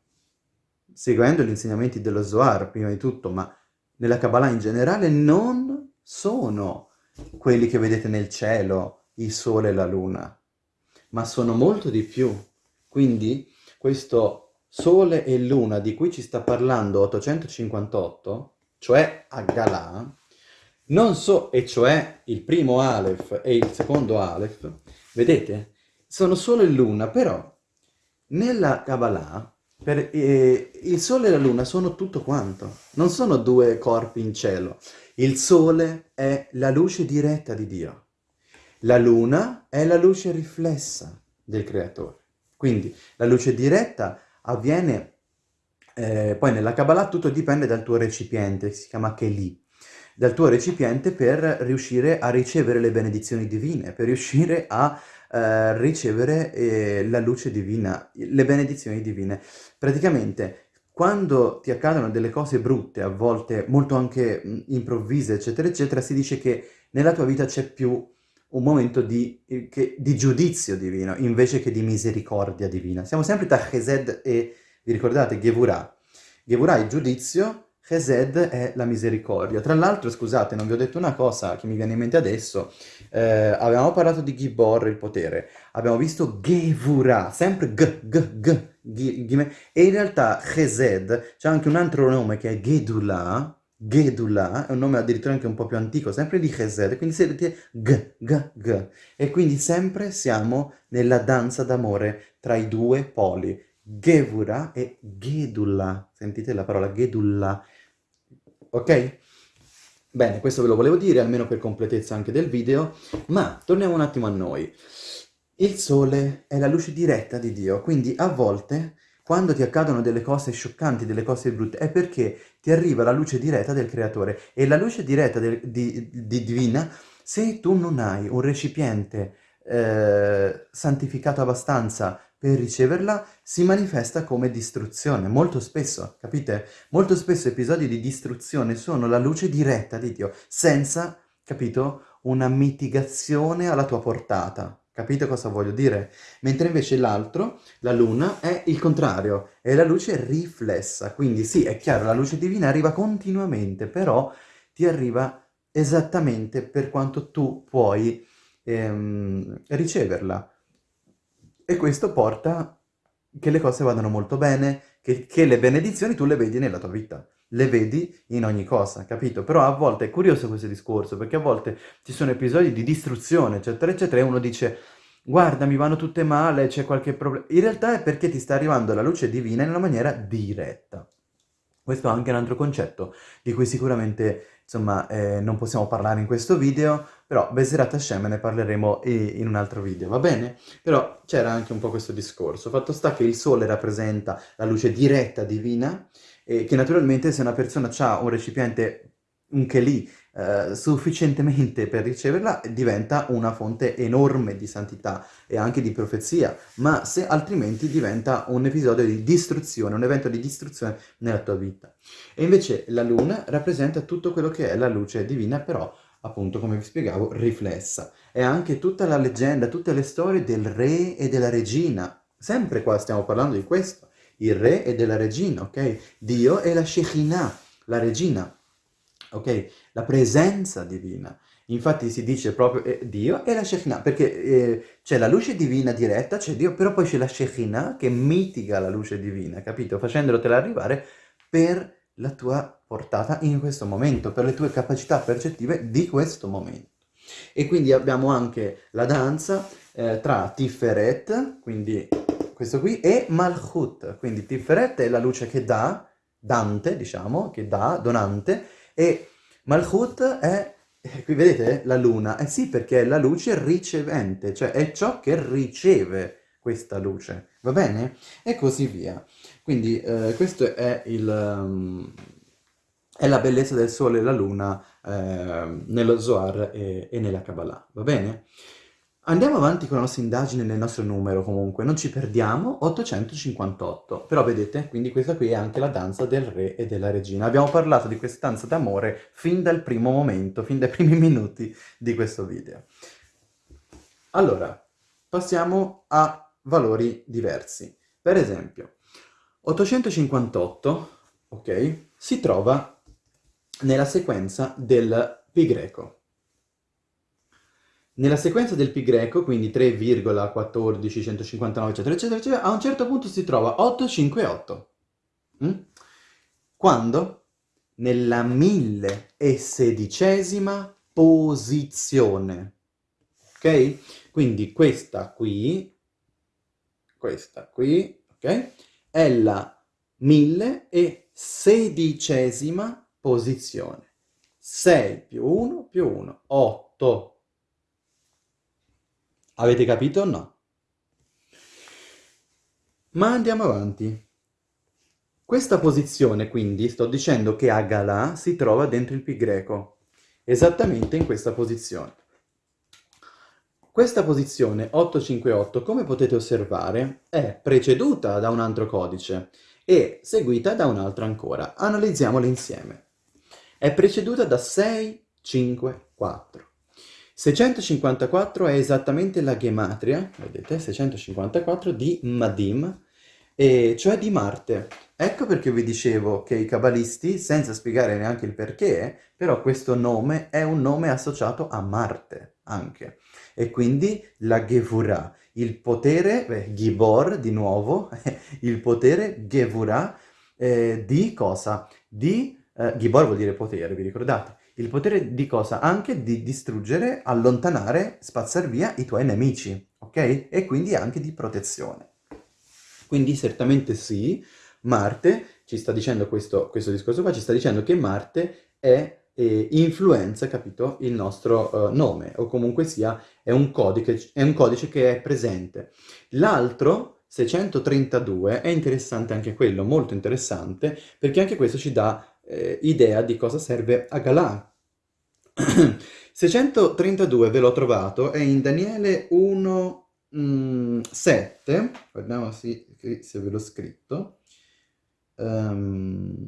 seguendo gli insegnamenti dello Zohar prima di tutto, ma nella Kabbalah in generale, non sono quelli che vedete nel cielo, il Sole e la Luna, ma sono molto di più. Quindi questo Sole e Luna di cui ci sta parlando 858 cioè a Galà, non so, e cioè il primo Aleph e il secondo Aleph, vedete? Sono Sole e Luna, però nella Kabbalah per, eh, il Sole e la Luna sono tutto quanto, non sono due corpi in cielo. Il Sole è la luce diretta di Dio, la Luna è la luce riflessa del Creatore. Quindi la luce diretta avviene eh, poi nella Kabbalah tutto dipende dal tuo recipiente, si chiama Keli, dal tuo recipiente per riuscire a ricevere le benedizioni divine, per riuscire a eh, ricevere eh, la luce divina, le benedizioni divine. Praticamente, quando ti accadono delle cose brutte, a volte molto anche improvvise, eccetera, eccetera, si dice che nella tua vita c'è più un momento di, eh, che, di, giudizio divino, invece che di misericordia divina. Siamo sempre tra Chesed e vi ricordate? Gevurah. Gevurah è il giudizio, Chesed è la misericordia. Tra l'altro, scusate, non vi ho detto una cosa che mi viene in mente adesso. Eh, avevamo parlato di Gibor, il potere. Abbiamo visto Gevurah, sempre G, G, G, G, G e in realtà Chesed c'è anche un altro nome che è Gedula, Gedula, è un nome addirittura anche un po' più antico, sempre di Chesed, quindi sedete G, G, G. E quindi sempre siamo nella danza d'amore tra i due poli. Gevura e Gedula. Sentite la parola Gedula. Ok? Bene, questo ve lo volevo dire, almeno per completezza anche del video, ma torniamo un attimo a noi. Il sole è la luce diretta di Dio, quindi a volte, quando ti accadono delle cose scioccanti, delle cose brutte, è perché ti arriva la luce diretta del Creatore. E la luce diretta del, di, di divina, se tu non hai un recipiente eh, santificato abbastanza per riceverla si manifesta come distruzione, molto spesso, capite? Molto spesso episodi di distruzione sono la luce diretta di Dio, senza, capito, una mitigazione alla tua portata. Capite cosa voglio dire? Mentre invece l'altro, la luna, è il contrario, è la luce riflessa. Quindi sì, è chiaro, la luce divina arriva continuamente, però ti arriva esattamente per quanto tu puoi ehm, riceverla. E questo porta che le cose vadano molto bene, che, che, le benedizioni tu le vedi nella tua vita, le vedi in ogni cosa, capito? Però a volte è curioso questo discorso, perché a volte ci sono episodi di distruzione, eccetera, eccetera, e uno dice, guarda, mi vanno tutte male, c'è qualche problema. In realtà è perché ti sta arrivando la luce divina in una maniera diretta. Questo è anche un altro concetto di cui sicuramente insomma eh, non possiamo parlare in questo video, però Beserat Hashem ne parleremo in un altro video, va bene? Però c'era anche un po' questo discorso. Fatto sta che il sole rappresenta la luce diretta divina, e che naturalmente se una persona ha un recipiente, un keli, eh, sufficientemente per riceverla, diventa una fonte enorme di santità e anche di profezia, ma se altrimenti diventa un episodio di distruzione, un evento di distruzione nella tua vita. E invece la luna rappresenta tutto quello che è la luce divina, però appunto come vi spiegavo, riflessa. È anche tutta la leggenda, tutte le storie del re e della regina. Sempre qua stiamo parlando di questo. Il re e della regina, ok? Dio è la Shekinah, la regina ok? La presenza divina. Infatti si dice proprio eh, Dio e la Shekinah, perché eh, c'è la luce divina diretta, c'è Dio, però poi c'è la Shekinah che mitiga la luce divina, capito? Facendotela arrivare per la tua portata in questo momento, per le tue capacità percettive di questo momento. E quindi abbiamo anche la danza eh, tra Tiferet, quindi questo qui, e Malchut. Quindi Tiferet è la luce che dà, Dante, diciamo, che dà, donante, e Malchut è, eh, qui vedete la luna, eh sì perché è la luce ricevente, cioè è ciò che riceve questa luce, va bene? E così via. Quindi eh, questo è il... Um, è la bellezza del sole e la luna eh, nello Zohar e, e nella Kabbalah, va bene? Andiamo avanti con la nostra indagine nel nostro numero comunque, non ci perdiamo, 858. Però vedete, quindi questa qui è anche la danza del re e della regina. Abbiamo parlato di questa danza d'amore fin dal primo momento, fin dai primi minuti di questo video. Allora, passiamo a valori diversi. Per esempio, 858, ok, si trova nella sequenza del pi greco. Nella sequenza del pi greco, quindi 3,14, 159, eccetera, eccetera, eccetera, a un certo punto si trova 858. Mm? Quando? Nella millesedicesima posizione. Ok? Quindi questa qui, questa qui, ok? È la millesedicesima posizione. 6 più 1 più 1, 8. Avete capito o no? Ma andiamo avanti. Questa posizione, quindi, sto dicendo che Agala si trova dentro il pi greco, esattamente in questa posizione. Questa posizione 858, come potete osservare, è preceduta da un altro codice e seguita da un altro ancora. Analizziamole insieme. È preceduta da 6, 5, 4. 654 è esattamente la gematria, vedete, 654 di Madim, cioè di Marte. Ecco perché vi dicevo che i cabalisti, senza spiegare neanche il perché, però questo nome è un nome associato a Marte anche. E quindi la Gevura, il potere, beh, Gibor di nuovo, il potere Gevura eh, di cosa? Di, eh, Gibor vuol dire potere, vi ricordate? Il potere di cosa? Anche di distruggere, allontanare, spazzare via i tuoi nemici, ok? E quindi anche di protezione. Quindi certamente sì, Marte ci sta dicendo questo, questo discorso qua, ci sta dicendo che Marte è influenza, capito, il nostro uh, nome, o comunque sia è un, codice, è un codice che è presente. L'altro, 632, è interessante anche quello, molto interessante, perché anche questo ci dà eh, idea di cosa serve a Galà, 632 ve l'ho trovato, è in Daniele 1, mm, 7, guardiamo se, se ve l'ho scritto. Um,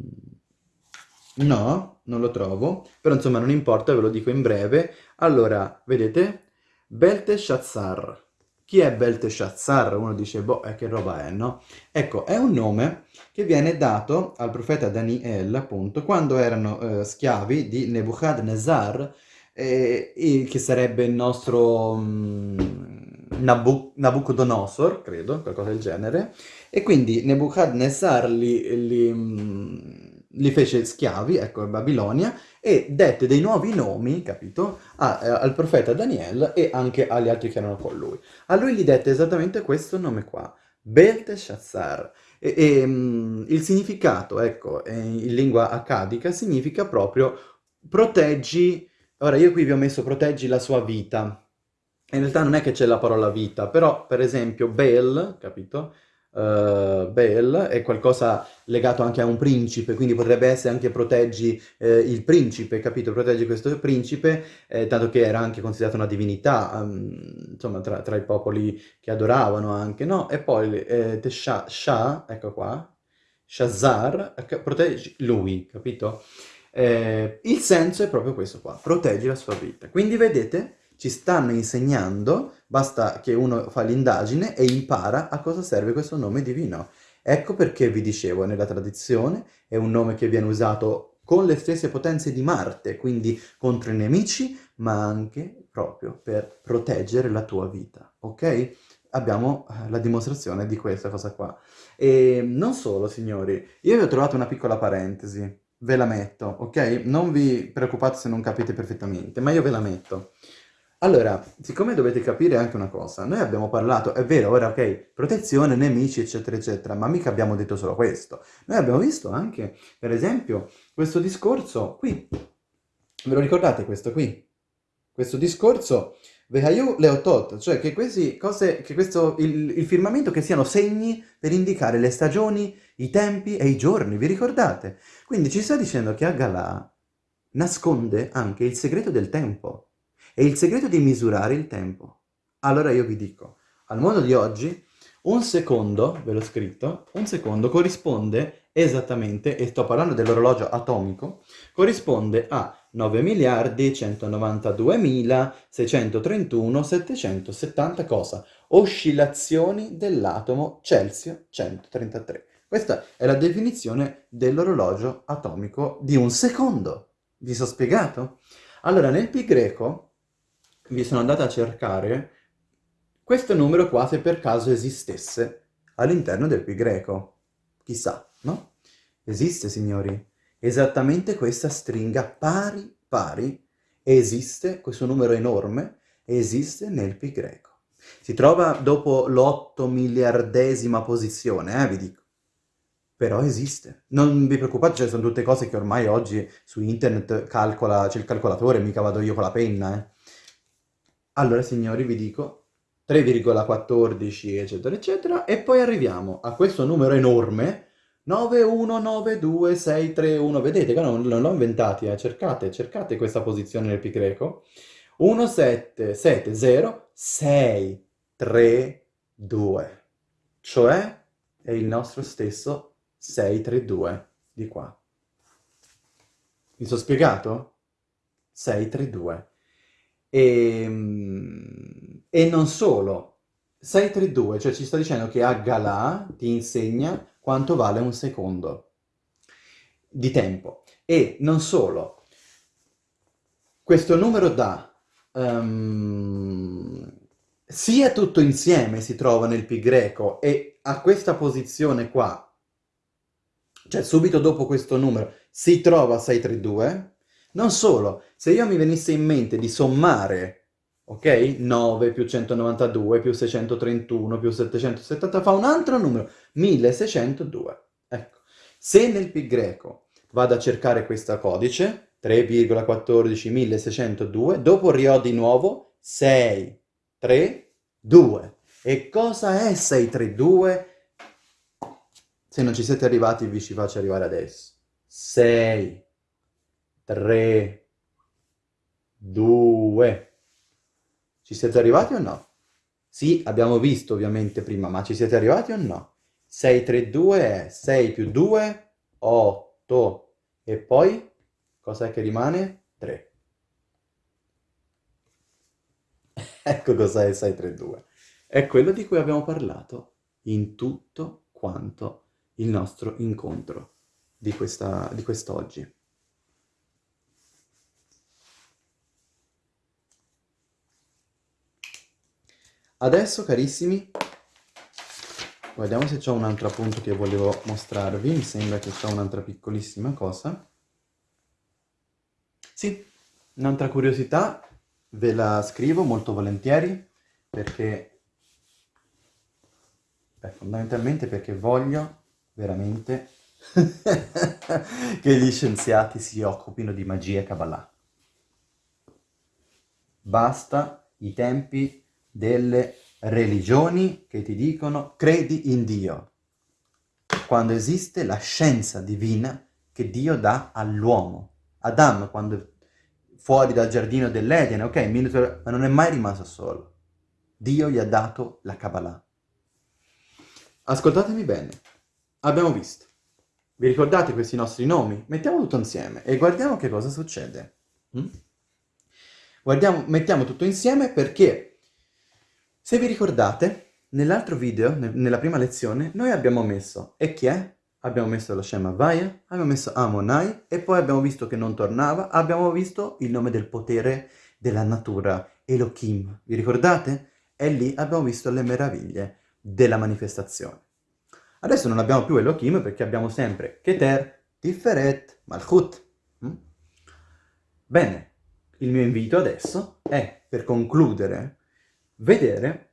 no, non lo trovo, però insomma non importa, ve lo dico in breve. Allora, vedete? Belteshazzar. Chi è Belteshazzar? Uno dice, boh, eh, che roba è, no? Ecco, è un nome che viene dato al profeta Daniel, appunto, quando erano eh, schiavi di Nebuchadnezzar, eh, che sarebbe il nostro mm, Nabu Nabucodonosor, credo, qualcosa del genere, e quindi Nebuchadnezzar li, li, mm, li fece schiavi, ecco, in Babilonia, e dette dei nuovi nomi, capito, a, a, al profeta Daniel e anche agli altri che erano con lui. A lui gli dette esattamente questo nome qua, Belteshazzar, e, e um, il significato, ecco, in lingua accadica, significa proprio proteggi... Ora, io qui vi ho messo proteggi la sua vita. In realtà non è che c'è la parola vita, però, per esempio, Bel, capito? Uh, Bel è qualcosa legato anche a un principe, quindi potrebbe essere anche proteggi eh, il principe, capito? Proteggi questo principe, eh, tanto che era anche considerato una divinità, um, insomma, tra, tra, i popoli che adoravano anche, no? E poi eh, Tesha, Shah, ecco qua, Shazar, proteggi lui, capito? Eh, il senso è proprio questo qua, proteggi la sua vita. Quindi vedete ci stanno insegnando, basta che uno fa l'indagine e impara a cosa serve questo nome divino. Ecco perché vi dicevo, nella tradizione è un nome che viene usato con le stesse potenze di Marte, quindi contro i nemici, ma anche proprio per proteggere la tua vita, ok? Abbiamo eh, la dimostrazione di questa cosa qua. E non solo, signori, io vi ho trovato una piccola parentesi, ve la metto, ok? Non vi preoccupate se non capite perfettamente, ma io ve la metto. Allora, siccome dovete capire anche una cosa, noi abbiamo parlato, è vero, ora ok, protezione, nemici, eccetera, eccetera, ma mica abbiamo detto solo questo. Noi abbiamo visto anche, per esempio, questo discorso qui. Ve lo ricordate questo qui? Questo discorso Vehayu Leotot, cioè che, cose, che questo, il, il firmamento che siano segni per indicare le stagioni, i tempi e i giorni, vi ricordate? Quindi ci sta dicendo che Agalà nasconde anche il segreto del tempo e il segreto di misurare il tempo. Allora io vi dico, al mondo di oggi un secondo, ve l'ho scritto, un secondo corrisponde esattamente, e sto parlando dell'orologio atomico, corrisponde a 9 miliardi 192 mila 631 770 cosa? Oscillazioni dell'atomo Celsius 133. Questa è la definizione dell'orologio atomico di un secondo. Vi sono spiegato? Allora, nel pi greco vi sono andato a cercare questo numero qua se per caso esistesse all'interno del pi greco. Chissà, no? Esiste, signori. Esattamente questa stringa pari pari esiste, questo numero enorme, esiste nel pi greco. Si trova dopo l'otto miliardesima posizione, eh, vi dico. Però esiste. Non vi preoccupate, cioè, sono tutte cose che ormai oggi su internet calcola, c'è il calcolatore, mica vado io con la penna, eh. Allora, signori, vi dico, 3,14 eccetera eccetera e poi arriviamo a questo numero enorme 9192631 vedete che non, non l'ho inventati eh? cercate, cercate questa posizione nel pi greco 1770632 cioè è il nostro stesso 632 di qua mi sono spiegato? 632 e, ehm, e non solo, 632, cioè ci sta dicendo che a Galà ti insegna quanto vale un secondo di tempo. E non solo, questo numero da um, sia tutto insieme si trova nel pi greco e a questa posizione qua, cioè subito dopo questo numero, si trova 632, non solo, se io mi venisse in mente di sommare, ok? 9 più 192 più 631 più 770 fa un altro numero, 1602. Ecco, se nel pi greco vado a cercare questo codice, 3,14 dopo rio di nuovo 6, 3, 2. E cosa è 632? Se non ci siete arrivati vi ci faccio arrivare adesso. 6, 3, 2. Ci siete arrivati o no? Sì, abbiamo visto ovviamente prima, ma ci siete arrivati o no? 6, 3, 2 è 6 più 2, 8. E poi cos'è che rimane? 3. ecco cos'è il 6, 3, 2. È quello di cui abbiamo parlato in tutto quanto il nostro incontro di quest'oggi. Adesso, carissimi, guardiamo se c'è un altro appunto che volevo mostrarvi. Mi sembra che c'è un'altra piccolissima cosa. Sì, un'altra curiosità ve la scrivo molto volentieri perché, beh, fondamentalmente perché voglio veramente che gli scienziati si occupino di magia e Kabbalah. Basta i tempi delle religioni che ti dicono credi in Dio, quando esiste la scienza divina che Dio dà all'uomo. Adam, quando fuori dal giardino dell'Eden, ok, ma non è mai rimasto solo. Dio gli ha dato la Kabbalah. Ascoltatemi bene, abbiamo visto. Vi ricordate questi nostri nomi? Mettiamo tutto insieme e guardiamo che cosa succede. Mm? Guardiamo, mettiamo tutto insieme perché se vi ricordate, nell'altro video, nella prima lezione, noi abbiamo messo e chi è? Abbiamo messo lo Shema Vaya, abbiamo messo Amonai e poi abbiamo visto che non tornava, abbiamo visto il nome del potere della natura, Elohim. Vi ricordate? E lì abbiamo visto le meraviglie della manifestazione. Adesso non abbiamo più Elohim perché abbiamo sempre Keter, Tiferet, Malchut. Mm? Bene, il mio invito adesso è, per concludere vedere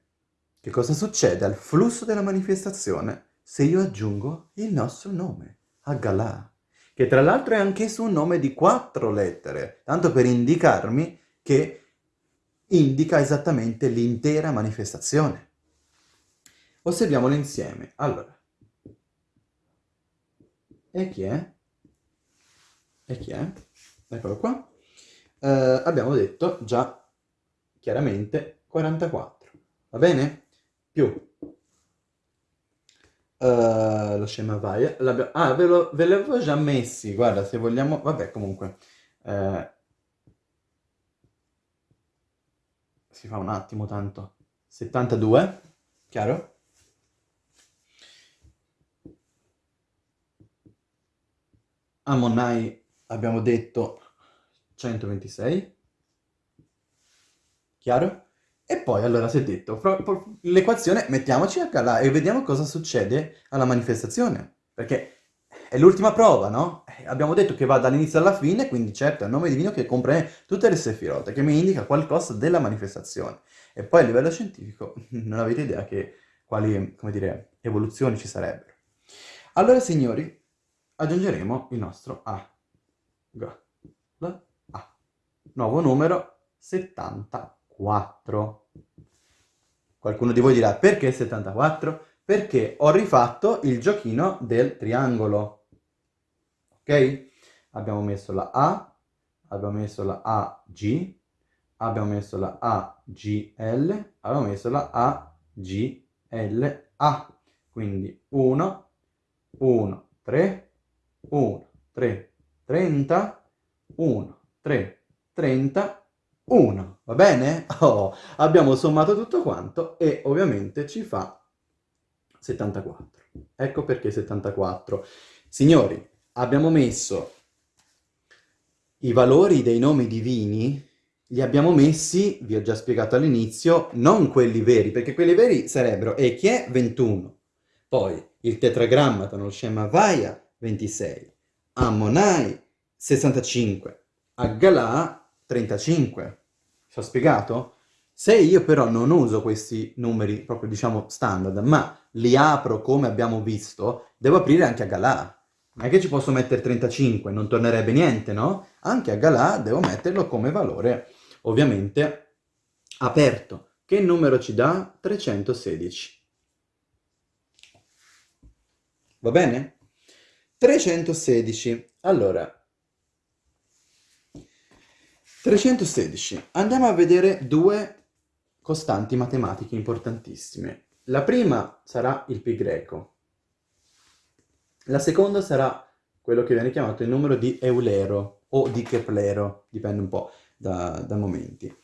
che cosa succede al flusso della manifestazione se io aggiungo il nostro nome, Agalà, che tra l'altro è anch'esso un nome di quattro lettere, tanto per indicarmi che indica esattamente l'intera manifestazione. Osserviamolo insieme. Allora, e chi è? E chi è? Eccolo qua. Uh, abbiamo detto già chiaramente 44. Va bene? Più. Uh, lo scema vai. Ah, ve, l'avevo già messi. Guarda, se vogliamo... Vabbè, comunque. Uh, si fa un attimo tanto. 72. Chiaro? Ammonai abbiamo detto 126. Chiaro? E poi allora si è detto, l'equazione mettiamoci a calare e vediamo cosa succede alla manifestazione. Perché è l'ultima prova, no? Eh, abbiamo detto che va dall'inizio alla fine, quindi certo è un nome divino che comprende tutte le sefirote, che mi indica qualcosa della manifestazione. E poi a livello scientifico non avete idea che quali, come dire, evoluzioni ci sarebbero. Allora, signori, aggiungeremo il nostro A. Nuovo numero 70. 74. Qualcuno di voi dirà perché 74? Perché ho rifatto il giochino del triangolo. Ok? Abbiamo messo la A, abbiamo messo la AG, abbiamo messo la AGL, abbiamo messo la AGLA. Quindi 1, 1, 3, 1, 3, 30, 1, 3, 30, 1, va bene? Oh, abbiamo sommato tutto quanto e ovviamente ci fa 74. Ecco perché 74. Signori, abbiamo messo i valori dei nomi divini, li abbiamo messi, vi ho già spiegato all'inizio, non quelli veri, perché quelli veri sarebbero e chi è 21, poi il tetragrammaton, lo scema Vaia 26, Ammonai 65, Aggalà 35. Ci ho spiegato? Se io però non uso questi numeri proprio, diciamo, standard, ma li apro come abbiamo visto, devo aprire anche a Galà. Non è che ci posso mettere 35, non tornerebbe niente, no? Anche a Galà devo metterlo come valore, ovviamente, aperto. Che numero ci dà? 316. Va bene? 316. Allora, 316. Andiamo a vedere due costanti matematiche importantissime. La prima sarà il pi greco. La seconda sarà quello che viene chiamato il numero di Eulero o di Keplero, dipende un po' da, da momenti.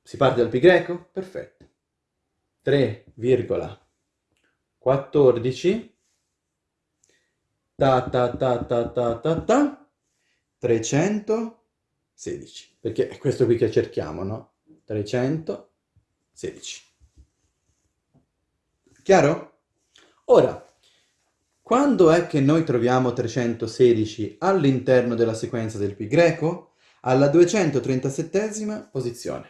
Si parte dal pi greco? Perfetto. 3,14 ta ta ta ta ta ta ta 300 16, perché è questo qui che cerchiamo, no? 316. Chiaro? Ora, quando è che noi troviamo 316 all'interno della sequenza del pi greco? Alla 237esima posizione.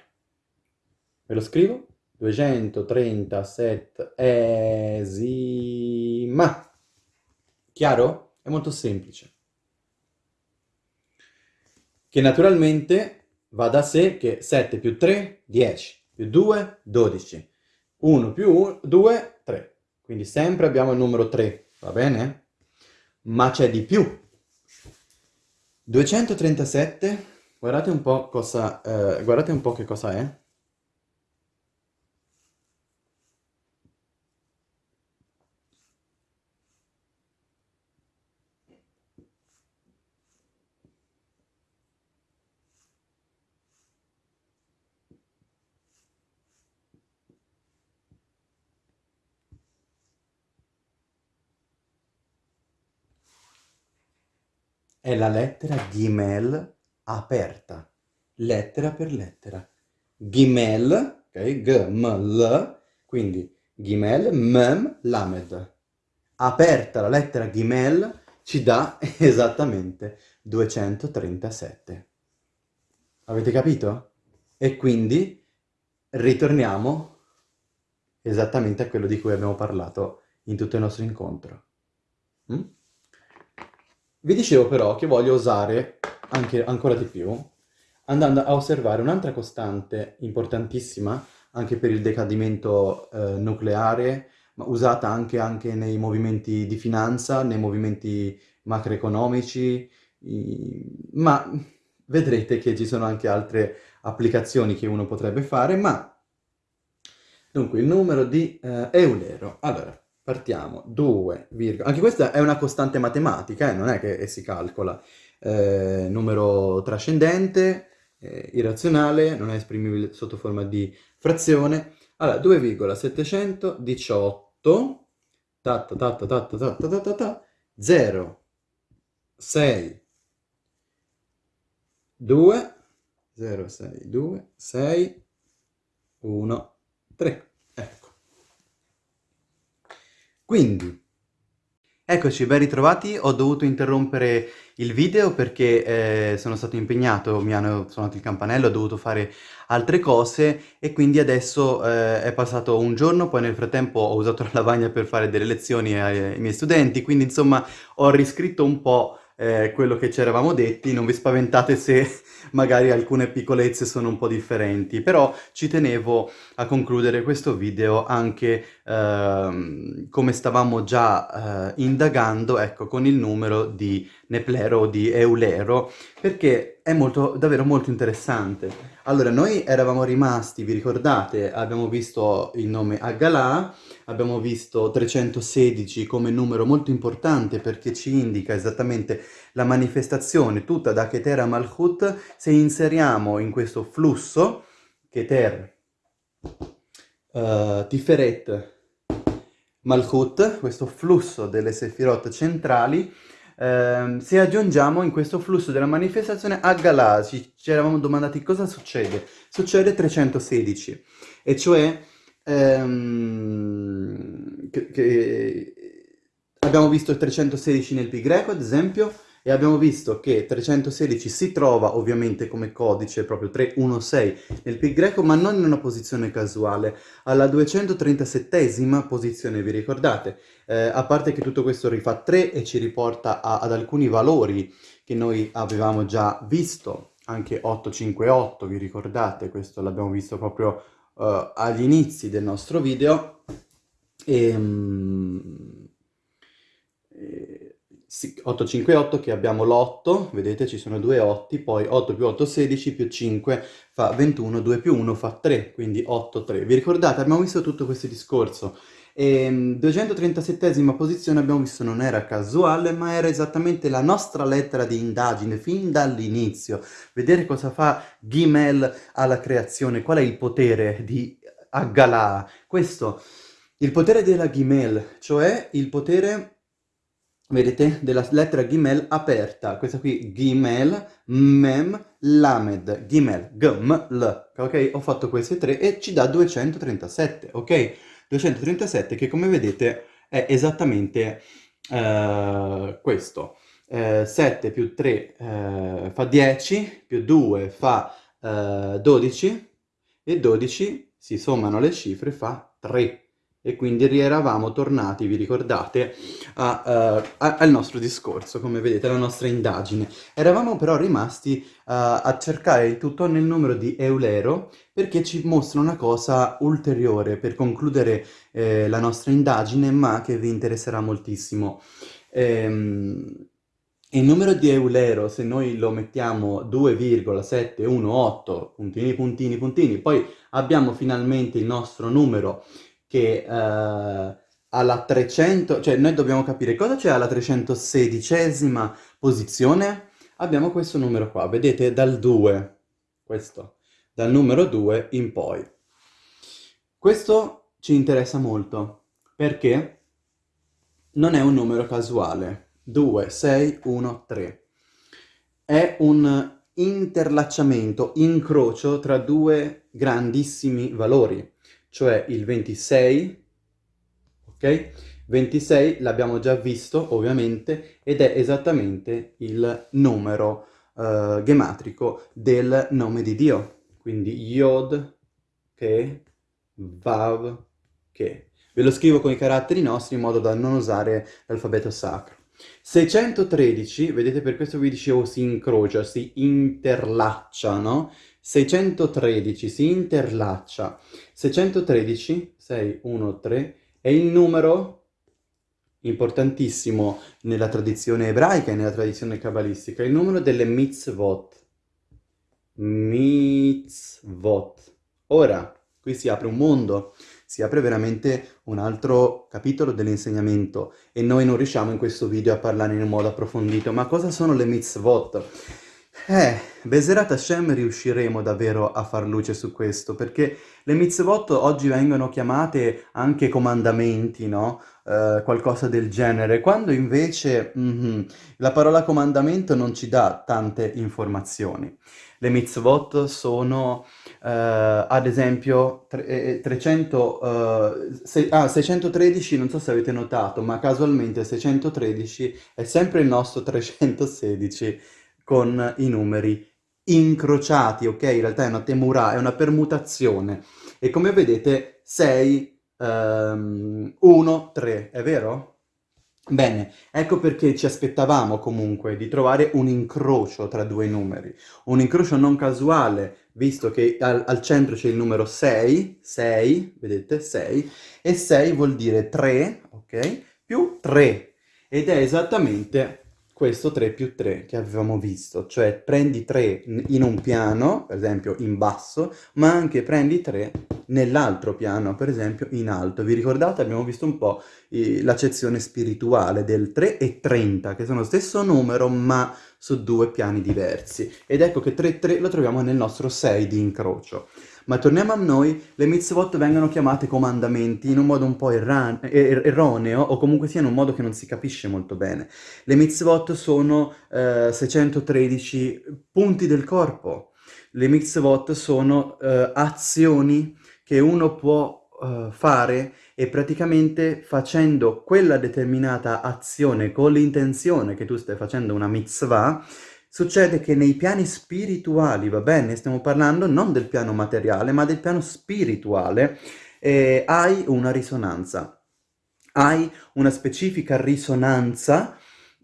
Ve lo scrivo? 237esima. Chiaro? È molto semplice che naturalmente va da sé che 7 più 3, 10, più 2, 12, 1 più 2, 3. Quindi sempre abbiamo il numero 3, va bene? Ma c'è di più. 237, guardate un po' cosa, eh, guardate un po' che cosa è. È la lettera Gimel aperta, lettera per lettera. Gimel, ok, G, M, L, quindi Gimel, Mem, Lamed. Aperta la lettera Gimel ci dà esattamente 237. Avete capito? E quindi ritorniamo esattamente a quello di cui abbiamo parlato in tutto il nostro incontro. Mm? Vi dicevo però che voglio usare anche, ancora di più andando a osservare un'altra costante importantissima anche per il decadimento eh, nucleare, ma usata anche, anche nei movimenti di finanza, nei movimenti macroeconomici, ma vedrete che ci sono anche altre applicazioni che uno potrebbe fare, ma dunque il numero di eh, Eulero. Allora, partiamo, 2, anche questa è una costante matematica, eh, non è che si calcola, eh, numero trascendente, eh, irrazionale, non è esprimibile sotto forma di frazione. Allora, 2,718, ta ta ta ta ta ta ta ta ta 0, 6, 2, 0, 6, 2, 6, 1, 3. Ecco. Quindi, eccoci, ben ritrovati. Ho dovuto interrompere il video perché eh, sono stato impegnato, mi hanno suonato il campanello, ho dovuto fare altre cose e quindi adesso eh, è passato un giorno, poi nel frattempo ho usato la lavagna per fare delle lezioni ai, ai miei studenti, quindi insomma ho riscritto un po' eh, quello che ci eravamo detti, non vi spaventate se magari alcune piccolezze sono un po' differenti, però ci tenevo a concludere questo video anche ehm, come stavamo già eh, indagando, ecco, con il numero di Neplero o di Eulero, perché è molto, davvero molto interessante. Allora, noi eravamo rimasti, vi ricordate, abbiamo visto il nome Aggalà, abbiamo visto 316 come numero molto importante perché ci indica esattamente la manifestazione tutta da Keter a Malchut, se inseriamo in questo flusso Keter, uh, Tiferet, Malchut, questo flusso delle Sefirot centrali, Uh, se aggiungiamo in questo flusso della manifestazione Aggalà, ci, ci eravamo domandati cosa succede. Succede 316, e cioè ehm, che, che abbiamo visto il 316 nel pi greco, ad esempio, e abbiamo visto che 316 si trova ovviamente come codice proprio 316 nel pi greco, ma non in una posizione casuale, alla 237esima posizione, vi ricordate? Eh, a parte che tutto questo rifà 3 e ci riporta a, ad alcuni valori che noi avevamo già visto, anche 858, vi ricordate? Questo l'abbiamo visto proprio uh, agli inizi del nostro video e, um, e, sì, 858 che abbiamo l'8, vedete ci sono due 8, poi 8 più 8 16 più 5 fa 21, 2 più 1 fa 3, quindi 8, 3. Vi ricordate? Abbiamo visto tutto questo discorso. E 237esima posizione abbiamo visto non era casuale, ma era esattamente la nostra lettera di indagine fin dall'inizio. Vedere cosa fa Gimel alla creazione, qual è il potere di Aggalà. Questo, il potere della Gimel, cioè il potere, vedete, della lettera Gimel aperta. Questa qui, Gimel, Mem, Lamed, Gimel, Gm, L. Ok? Ho fatto queste tre e ci dà 237, ok? 237 che come vedete è esattamente eh, questo. Eh, 7 più 3 eh, fa 10, più 2 fa 12 eh, e 12 si sommano le cifre fa 3 e quindi rieravamo tornati, vi ricordate, a, uh, a, al nostro discorso, come vedete, alla nostra indagine. Eravamo però rimasti uh, a cercare il tutto nel numero di Eulero perché ci mostra una cosa ulteriore per concludere eh, la nostra indagine, ma che vi interesserà moltissimo. Ehm, il numero di Eulero, se noi lo mettiamo 2,718, puntini, puntini, puntini, poi abbiamo finalmente il nostro numero che uh, alla 300, cioè noi dobbiamo capire cosa c'è alla 316esima posizione. Abbiamo questo numero qua, vedete dal 2, questo, dal numero 2 in poi. Questo ci interessa molto perché non è un numero casuale, 2, 6, 1, 3. È un interlacciamento, incrocio tra due grandissimi valori cioè il 26, ok? 26 l'abbiamo già visto ovviamente ed è esattamente il numero uh, gematrico del nome di Dio. Quindi Yod, Ke, Vav, Ke. Ve lo scrivo con i caratteri nostri in modo da non usare l'alfabeto sacro. 613, vedete per questo vi dicevo si incrocia, si interlaccia, no? 613 si interlaccia. 613, 6, 1, 3, è il numero importantissimo nella tradizione ebraica e nella tradizione cabalistica, il numero delle mitzvot. Mitzvot. Ora, qui si apre un mondo, si apre veramente un altro capitolo dell'insegnamento e noi non riusciamo in questo video a parlare in modo approfondito. Ma cosa sono le mitzvot? Eh, Beserat Hashem riusciremo davvero a far luce su questo, perché le mitzvot oggi vengono chiamate anche comandamenti, no? Uh, qualcosa del genere, quando invece mm -hmm, la parola comandamento non ci dà tante informazioni. Le mitzvot sono, uh, ad esempio, 300, uh, se, ah, 613, non so se avete notato, ma casualmente 613 è sempre il nostro 316, con i numeri incrociati, ok? In realtà è una temura, è una permutazione. E come vedete 6, um, 1, 3, è vero? Bene, ecco perché ci aspettavamo comunque di trovare un incrocio tra due numeri. Un incrocio non casuale, visto che al, al centro c'è il numero 6, 6, vedete, 6, e 6 vuol dire 3, ok? Più 3. Ed è esattamente questo 3 più 3 che avevamo visto, cioè prendi 3 in un piano, per esempio in basso, ma anche prendi 3 nell'altro piano, per esempio in alto. Vi ricordate? Abbiamo visto un po' l'accezione spirituale del 3 e 30, che sono lo stesso numero ma su due piani diversi. Ed ecco che 3 3 lo troviamo nel nostro 6 di incrocio. Ma torniamo a noi, le mitzvot vengono chiamate comandamenti in un modo un po' erran- er erroneo o comunque sia in un modo che non si capisce molto bene. Le mitzvot sono eh, 613 punti del corpo. Le mitzvot sono eh, azioni che uno può uh, fare e praticamente facendo quella determinata azione con l'intenzione che tu stai facendo una mitzvah, Succede che nei piani spirituali, va bene, stiamo parlando non del piano materiale, ma del piano spirituale, eh, hai una risonanza. Hai una specifica risonanza,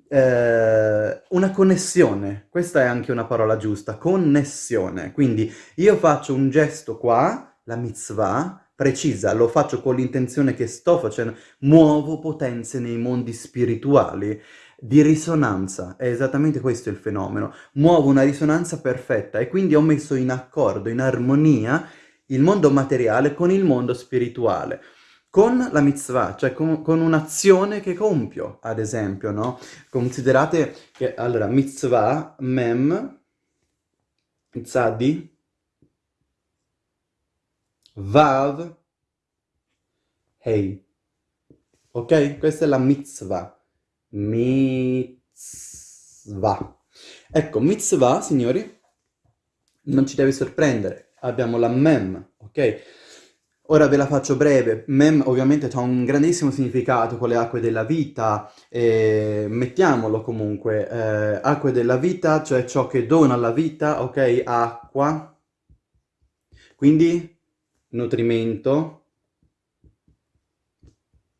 eh, una connessione. Questa è anche una parola giusta, connessione. Quindi io faccio un gesto qua, la mitzvah, precisa, lo faccio con l'intenzione che sto facendo, muovo potenze nei mondi spirituali di risonanza, è esattamente questo il fenomeno. Muovo una risonanza perfetta e quindi ho messo in accordo, in armonia, il mondo materiale con il mondo spirituale. Con la mitzvah, cioè con, con un'azione che compio, ad esempio, no? Considerate che, allora, mitzvah, mem, tzadi, vav, hei. Ok? Questa è la mitzvah mitzvah. Ecco, mitzvah, signori, non ci deve sorprendere. Abbiamo la mem, ok? Ora ve la faccio breve. Mem ovviamente ha un grandissimo significato con le acque della vita, eh, mettiamolo comunque. Eh, acque della vita, cioè ciò che dona la vita, ok? Acqua. Quindi nutrimento,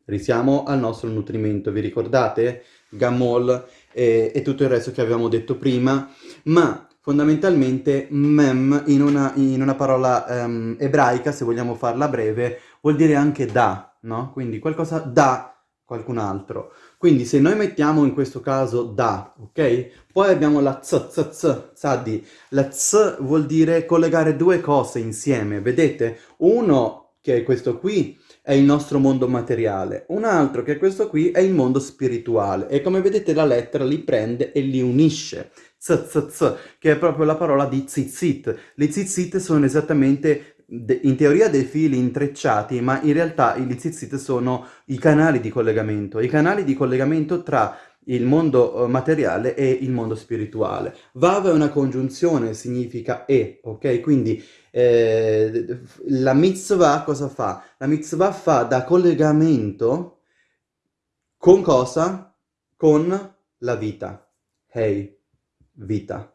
Risiamo al nostro nutrimento, vi ricordate? Gamol e, e tutto il resto che avevamo detto prima, ma fondamentalmente mem in una, in una parola um, ebraica, se vogliamo farla breve, vuol dire anche da, no? Quindi qualcosa da qualcun altro. Quindi se noi mettiamo in questo caso da, ok? Poi abbiamo la z, z, z, zadi. La z vuol dire collegare due cose insieme, vedete? Uno, che è questo qui, è il nostro mondo materiale, un altro che è questo qui è il mondo spirituale e come vedete la lettera li prende e li unisce, z, z, z, che è proprio la parola di zitzit. Le zitzit sono esattamente in teoria dei fili intrecciati, ma in realtà i zitzit sono i canali di collegamento, i canali di collegamento tra il mondo eh, materiale e il mondo spirituale. Vav è una congiunzione, significa e, ok? Quindi eh, la mitzvah cosa fa? La mitzvah fa da collegamento con cosa? Con la vita. Hey, vita.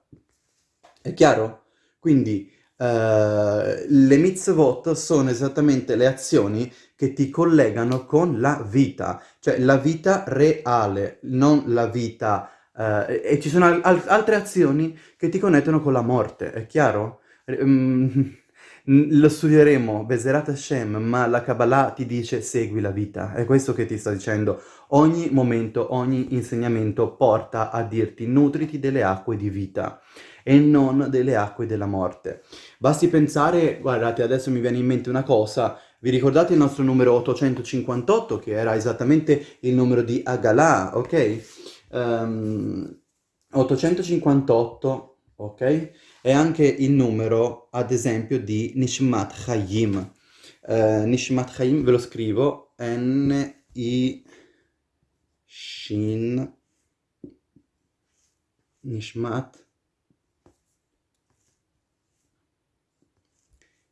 È chiaro? Quindi Uh, le mitzvot sono esattamente le azioni che ti collegano con la vita, cioè la vita reale, non la vita... Uh, e ci sono al altre azioni che ti connettono con la morte, è chiaro? Um, lo studieremo, Bezerat Hashem, ma la Kabbalah ti dice segui la vita, è questo che ti sto dicendo. Ogni momento, ogni insegnamento porta a dirti nutriti delle acque di vita e non delle acque della morte. Basti pensare, guardate, adesso mi viene in mente una cosa, vi ricordate il nostro numero 858, che era esattamente il numero di Agalah, ok? Um, 858, ok? È anche il numero, ad esempio, di Nishmat Chaim. Uh, Nishmat Chaim, ve lo scrivo, N-I... Shin... Nishmat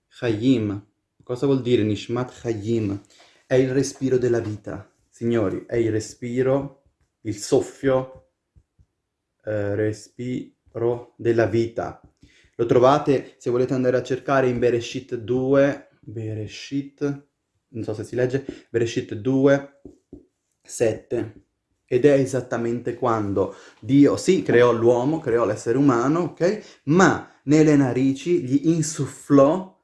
Chaim. Cosa vuol dire Nishmat Chaim? È il respiro della vita. Signori, è il respiro, il soffio, eh, respiro della vita. Lo trovate, se volete andare a cercare, in Bereshit 2, Bereshit, non so se si legge, Bereshit 2, 7. Ed è esattamente quando Dio, sì, creò l'uomo, creò l'essere umano, ok? Ma nelle narici gli insufflò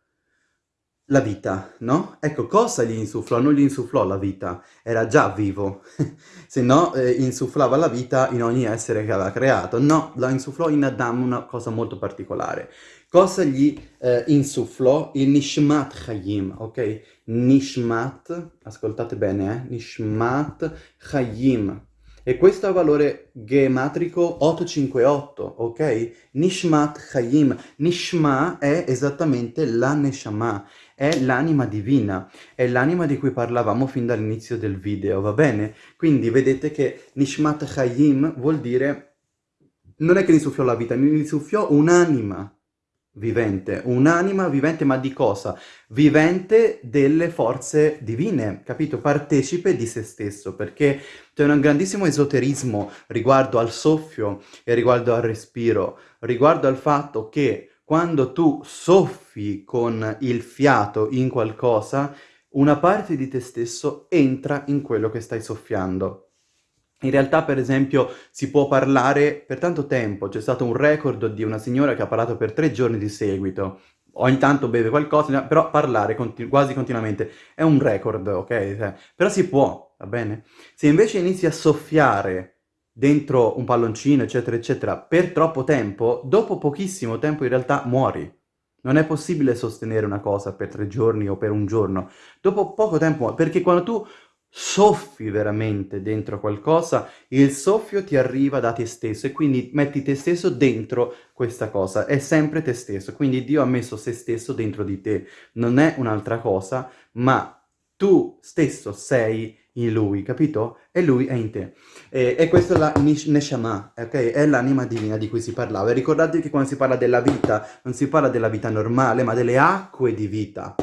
la vita, no? Ecco, cosa gli insufflò? Non gli insufflò la vita, era già vivo, se no eh, insufflava la vita in ogni essere che aveva creato. No, la insufflò in Adam una cosa molto particolare. Cosa gli eh, insufflò? Il Nishmat Chayim, ok? Nishmat, ascoltate bene, eh? Nishmat Chayim. E questo ha valore gematrico 858, ok? Nishmat Chayim. Nishma è esattamente la Neshama, è l'anima divina, è l'anima di cui parlavamo fin dall'inizio del video, va bene? Quindi vedete che Nishmat Chayim vuol dire, non è che gli soffiò la vita, gli soffiò un'anima vivente, un'anima vivente ma di cosa? Vivente delle forze divine, capito? Partecipe di se stesso, perché c'è un grandissimo esoterismo riguardo al soffio e riguardo al respiro, riguardo al fatto che quando tu soffi con il fiato in qualcosa, una parte di te stesso entra in quello che stai soffiando. In realtà, per esempio, si può parlare per tanto tempo, c'è stato un record di una signora che ha parlato per tre giorni di seguito, ogni tanto beve qualcosa, però parlare continu quasi continuamente è un record, ok? Però si può, va bene? Se invece inizi a soffiare dentro un palloncino, eccetera, eccetera, per troppo tempo, dopo pochissimo tempo in realtà muori. Non è possibile sostenere una cosa per tre giorni o per un giorno. Dopo poco tempo, perché quando tu soffi veramente dentro qualcosa, il soffio ti arriva da te stesso e quindi metti te stesso dentro questa cosa, è sempre te stesso, quindi Dio ha messo se stesso dentro di te, non è un'altra cosa, ma tu stesso sei in lui, capito? E lui è in te. E, e questa è la Neshama, ok? È l'anima divina di cui si parlava. E ricordate che quando si parla della vita, non si parla della vita normale, ma delle acque di vita.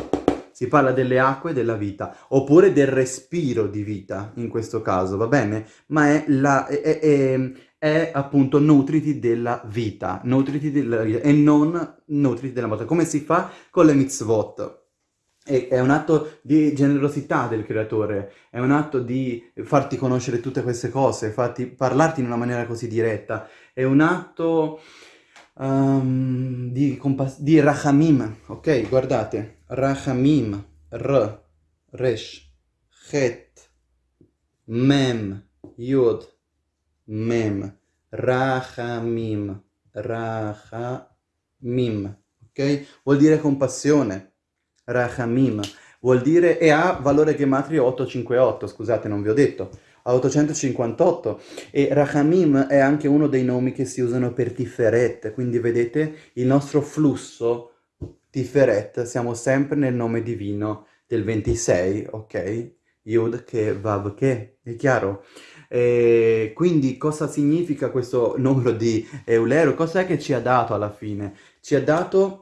Si parla delle acque della vita, oppure del respiro di vita, in questo caso, va bene? Ma è, la, è, è, è appunto nutriti della vita, nutriti della vita, e non nutriti della morte. Come si fa con le mitzvot? È un atto di generosità del creatore, è un atto di farti conoscere tutte queste cose, farti, parlarti in una maniera così diretta, è un atto um, di, di rachamim, ok? Guardate, rachamim, r, resh, chet, mem, yud, mem, rachamim, rachamim, ok? Vuol dire compassione, Rachamim, vuol dire, e ha valore gematrio 858, scusate non vi ho detto, a 858, e Rachamim è anche uno dei nomi che si usano per Tiferet, quindi vedete il nostro flusso Tiferet, siamo sempre nel nome divino del 26, ok? Yud che Vav che, è chiaro? E quindi cosa significa questo numero di Eulero? Cos'è che ci ha dato alla fine? Ci ha dato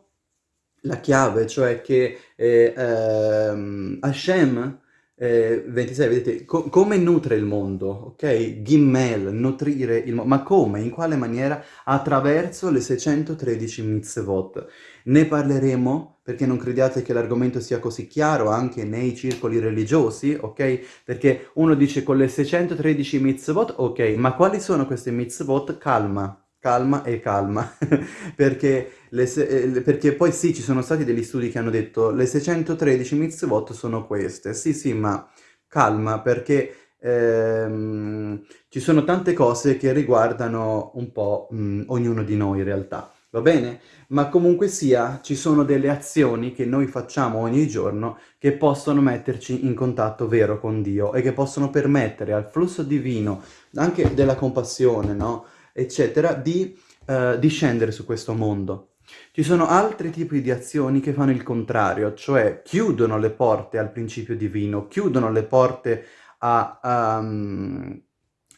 la chiave, cioè che eh, ehm, Hashem Eh, 26, vedete, co come nutre il mondo, ok? Gimmel, nutrire il mondo. Ma come? In quale maniera? Attraverso le 613 mitzvot. Ne parleremo, perché non crediate che l'argomento sia così chiaro anche nei circoli religiosi, ok? Perché uno dice con le 613 mitzvot, ok, ma quali sono queste mitzvot? Calma, calma e calma, perché, eh, perché, poi sì, ci sono stati degli studi che hanno detto le 613 mitzvot sono queste, sì sì, ma calma, perché ehm, ci sono tante cose che riguardano un po' mh, ognuno di noi in realtà, va bene? Ma comunque sia, ci sono delle azioni che noi facciamo ogni giorno che possono metterci in contatto vero con Dio e che possono permettere al flusso divino, anche della compassione, no? Eccetera, di uh, discendere su questo mondo. Ci sono altri tipi di azioni che fanno il contrario, cioè chiudono le porte al principio divino, chiudono le porte a, um,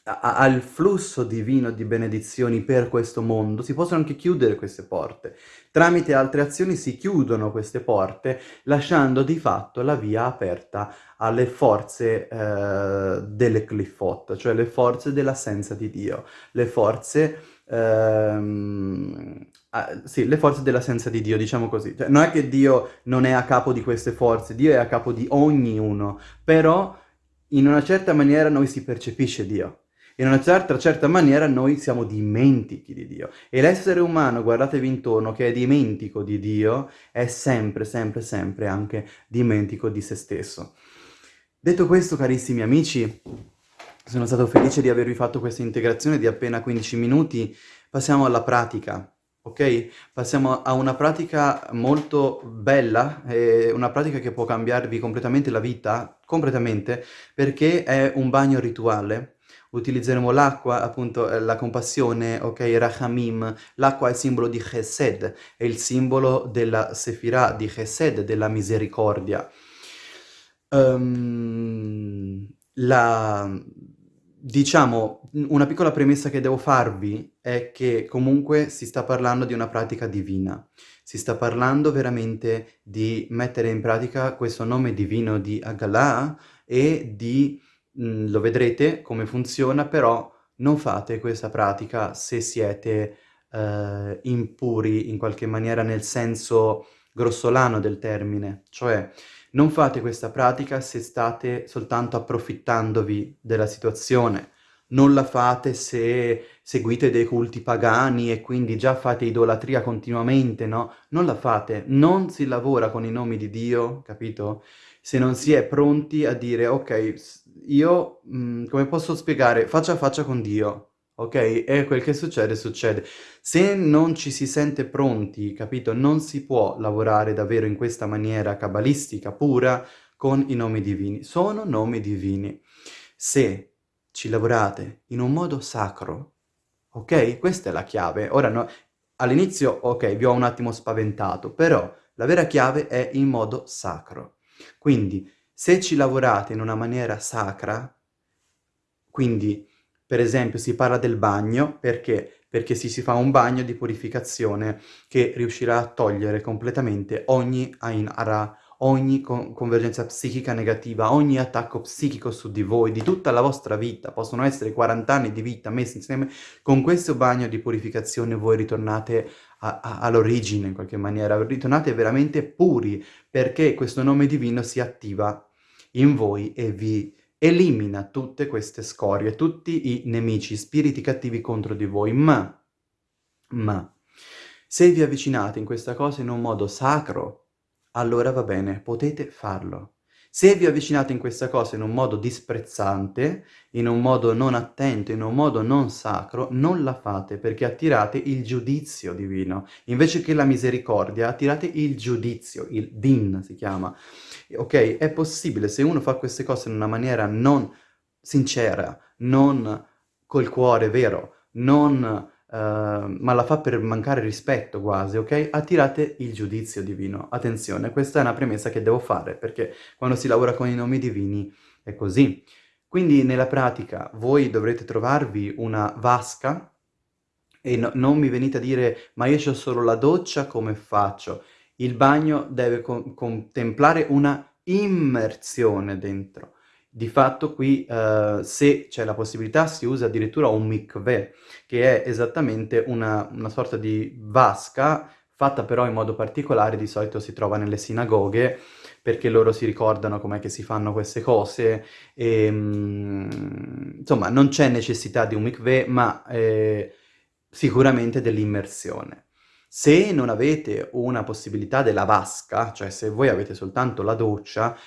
al flusso divino di benedizioni per questo mondo, si possono anche chiudere queste porte. Tramite altre azioni si chiudono queste porte, lasciando di fatto la via aperta alle forze eh, delle cliffot, cioè le forze dell'assenza di Dio, le forze... Ehm, ah, sì, le forze dell'assenza di Dio, diciamo così. Cioè, non è che Dio non è a capo di queste forze, Dio è a capo di ognuno, però in una certa maniera noi si percepisce Dio in una certa, certa maniera noi siamo dimentichi di Dio. E l'essere umano, guardatevi intorno, che è dimentico di Dio, è sempre, sempre, sempre anche dimentico di se stesso. Detto questo, carissimi amici, sono stato felice di avervi fatto questa integrazione di appena 15 minuti. Passiamo alla pratica, ok? Passiamo a una pratica molto bella, una pratica che può cambiarvi completamente la vita, completamente, perché è un bagno rituale utilizzeremo l'acqua, appunto eh, la compassione, ok, Rachamim, l'acqua è il simbolo di Chesed, è il simbolo della Sefirah, di Chesed, della misericordia. Um, la, diciamo, una piccola premessa che devo farvi è che comunque si sta parlando di una pratica divina, si sta parlando veramente di mettere in pratica questo nome divino di Agalah e di Mhmm, lo vedrete come funziona, però non fate questa pratica se siete eh, impuri in qualche maniera nel senso grossolano del termine, cioè non fate questa pratica se state soltanto approfittandovi della situazione, non la fate se seguite dei culti pagani e quindi già fate idolatria continuamente, no? Non la fate, non si lavora con i nomi di Dio, capito? Se non si è pronti a dire, ok, io, mh, come posso spiegare, faccia a faccia con Dio, ok? E quel che succede, succede. Se non ci si sente pronti, capito? Non si può lavorare davvero in questa maniera cabalistica, pura, con i nomi divini. Sono nomi divini. Se ci lavorate in un modo sacro, ok? Questa è la chiave. Ora, no, all'inizio, ok, vi ho un attimo spaventato, però la vera chiave è in modo sacro. Quindi, se ci lavorate in una maniera sacra, quindi per esempio si parla del bagno, perché? Perché si, si fa un bagno di purificazione che riuscirà a togliere completamente ogni Ain Ara, ogni con convergenza psichica negativa, ogni attacco psichico su di voi, di tutta la vostra vita, possono essere 40 anni di vita messi insieme, con questo bagno di purificazione voi ritornate all'origine in qualche maniera, ritornate veramente puri, perché questo nome divino si attiva in voi e vi elimina tutte queste scorie, tutti i nemici, spiriti cattivi contro di voi. Ma, ma, se vi avvicinate in questa cosa in un modo sacro, allora va bene, potete farlo. Se vi avvicinate in questa cosa in un modo disprezzante, in un modo non attento, in un modo non sacro, non la fate perché attirate il giudizio divino. Invece che la misericordia, attirate il giudizio, il din si chiama. Ok? È possibile, se uno fa queste cose in una maniera non sincera, non col cuore vero, non Uh, ma la fa per mancare rispetto quasi, ok? Attirate il giudizio divino. Attenzione, questa è una premessa che devo fare, perché quando si lavora con i nomi divini è così. Quindi nella pratica voi dovrete trovarvi una vasca e no, non mi venite a dire ma io ho solo la doccia, come faccio? Il bagno deve co contemplare una immersione dentro. Di fatto qui, uh, se c'è la possibilità, si usa addirittura un mikveh, che è esattamente una, una sorta di vasca, fatta però in modo particolare, di solito si trova nelle sinagoghe, perché loro si ricordano com'è che si fanno queste cose, e, um, insomma non c'è necessità di un mikveh, ma eh, sicuramente dell'immersione. Se non avete una possibilità della vasca, cioè se voi avete soltanto la doccia,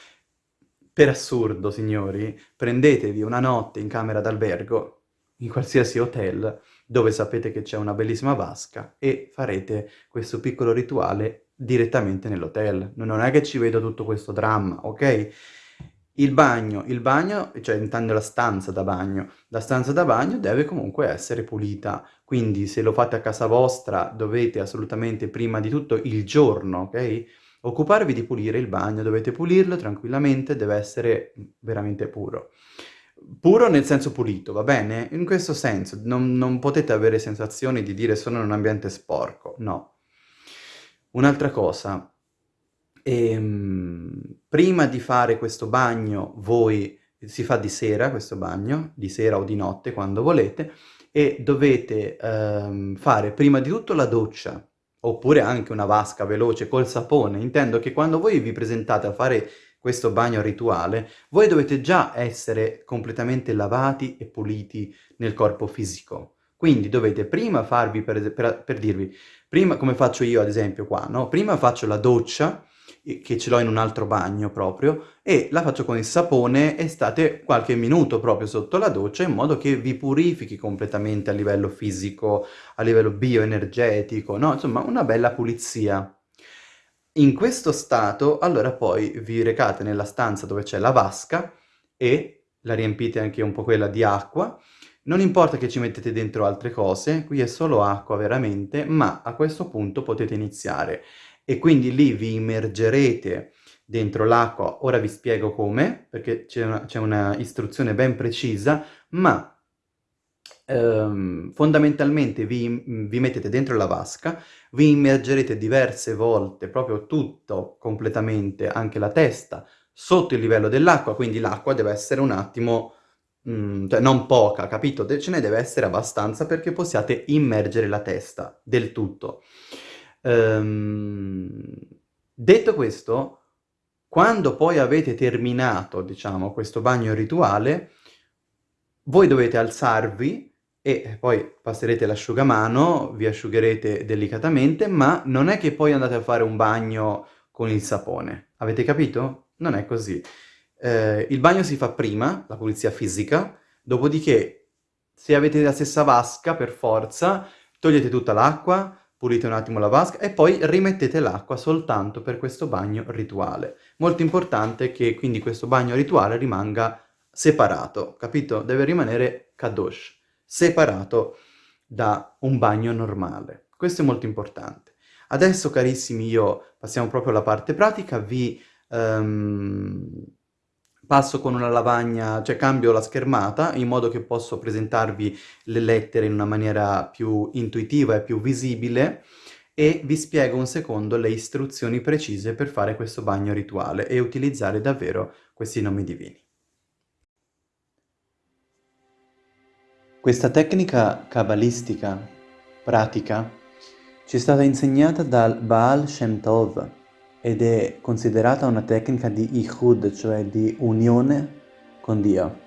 per assurdo, signori, prendetevi una notte in camera d'albergo, in qualsiasi hotel, dove sapete che c'è una bellissima vasca, e farete questo piccolo rituale direttamente nell'hotel. Non è che ci vedo tutto questo dramma, ok? Il bagno, il bagno, cioè intendo la stanza da bagno, la stanza da bagno deve comunque essere pulita, quindi se lo fate a casa vostra dovete assolutamente prima di tutto il giorno, ok? Occuparvi di pulire il bagno, dovete pulirlo tranquillamente, deve essere veramente puro. Puro nel senso pulito, va bene? In questo senso, non, non potete avere sensazioni di dire sono in un ambiente sporco, no. Un'altra cosa, ehm, prima di fare questo bagno voi, si fa di sera questo bagno, di sera o di notte quando volete, e dovete ehm, fare prima di tutto la doccia, oppure anche una vasca veloce col sapone. Intendo che quando voi vi presentate a fare questo bagno rituale, voi dovete già essere completamente lavati e puliti nel corpo fisico. Quindi dovete prima farvi, per, per, per dirvi, prima come faccio io ad esempio qua, no? Prima faccio la doccia, che ce l'ho in un altro bagno proprio, e la faccio con il sapone e state qualche minuto proprio sotto la doccia in modo che vi purifichi completamente a livello fisico, a livello bioenergetico, no? Insomma, una bella pulizia. In questo stato, allora poi vi recate nella stanza dove c'è la vasca e la riempite anche un po' quella di acqua. Non importa che ci mettete dentro altre cose, qui è solo acqua veramente, ma a questo punto potete iniziare e quindi lì vi immergerete dentro l'acqua, ora vi spiego come, perché c'è una, una, istruzione ben precisa, ma ehm, fondamentalmente vi, vi, mettete dentro la vasca, vi immergerete diverse volte, proprio tutto completamente, anche la testa, sotto il livello dell'acqua, quindi l'acqua deve essere un attimo, mm, cioè non poca, capito? Ce ne deve essere abbastanza perché possiate immergere la testa del tutto. Ehm, detto questo, quando poi avete terminato, diciamo, questo bagno rituale, voi dovete alzarvi e poi passerete l'asciugamano, vi asciugherete delicatamente, ma non è che poi andate a fare un bagno con il sapone. Avete capito? Non è così. Eh, il bagno si fa prima, la pulizia fisica, dopodiché se avete la stessa vasca, per forza, togliete tutta l'acqua, pulite un attimo la vasca e poi rimettete l'acqua soltanto per questo bagno rituale. Molto importante che quindi questo bagno rituale rimanga separato, capito? Deve rimanere kadosh, separato da un bagno normale. Questo è molto importante. Adesso, carissimi, io passiamo proprio alla parte pratica, vi... Um, passo con una lavagna, cioè cambio la schermata in modo che posso presentarvi le lettere in una maniera più intuitiva e più visibile e vi spiego un secondo le istruzioni precise per fare questo bagno rituale e utilizzare davvero questi nomi divini. Questa tecnica cabalistica, pratica, ci è stata insegnata dal Baal Shem Tov, ed è considerata una tecnica di Ihud, cioè di unione con Dio.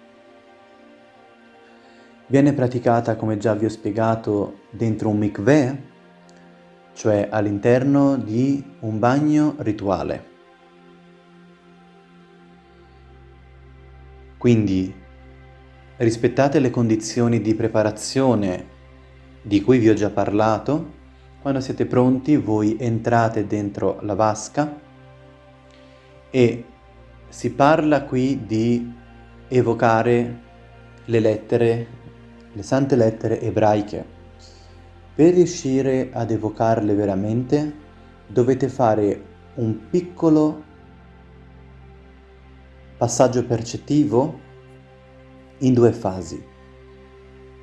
Viene praticata, come già vi ho spiegato, dentro un mikveh, cioè all'interno di un bagno rituale. Quindi rispettate le condizioni di preparazione di cui vi ho già parlato quando siete pronti voi entrate dentro la vasca e si parla qui di evocare le lettere, le sante lettere ebraiche. Per riuscire ad evocarle veramente dovete fare un piccolo passaggio percettivo in due fasi.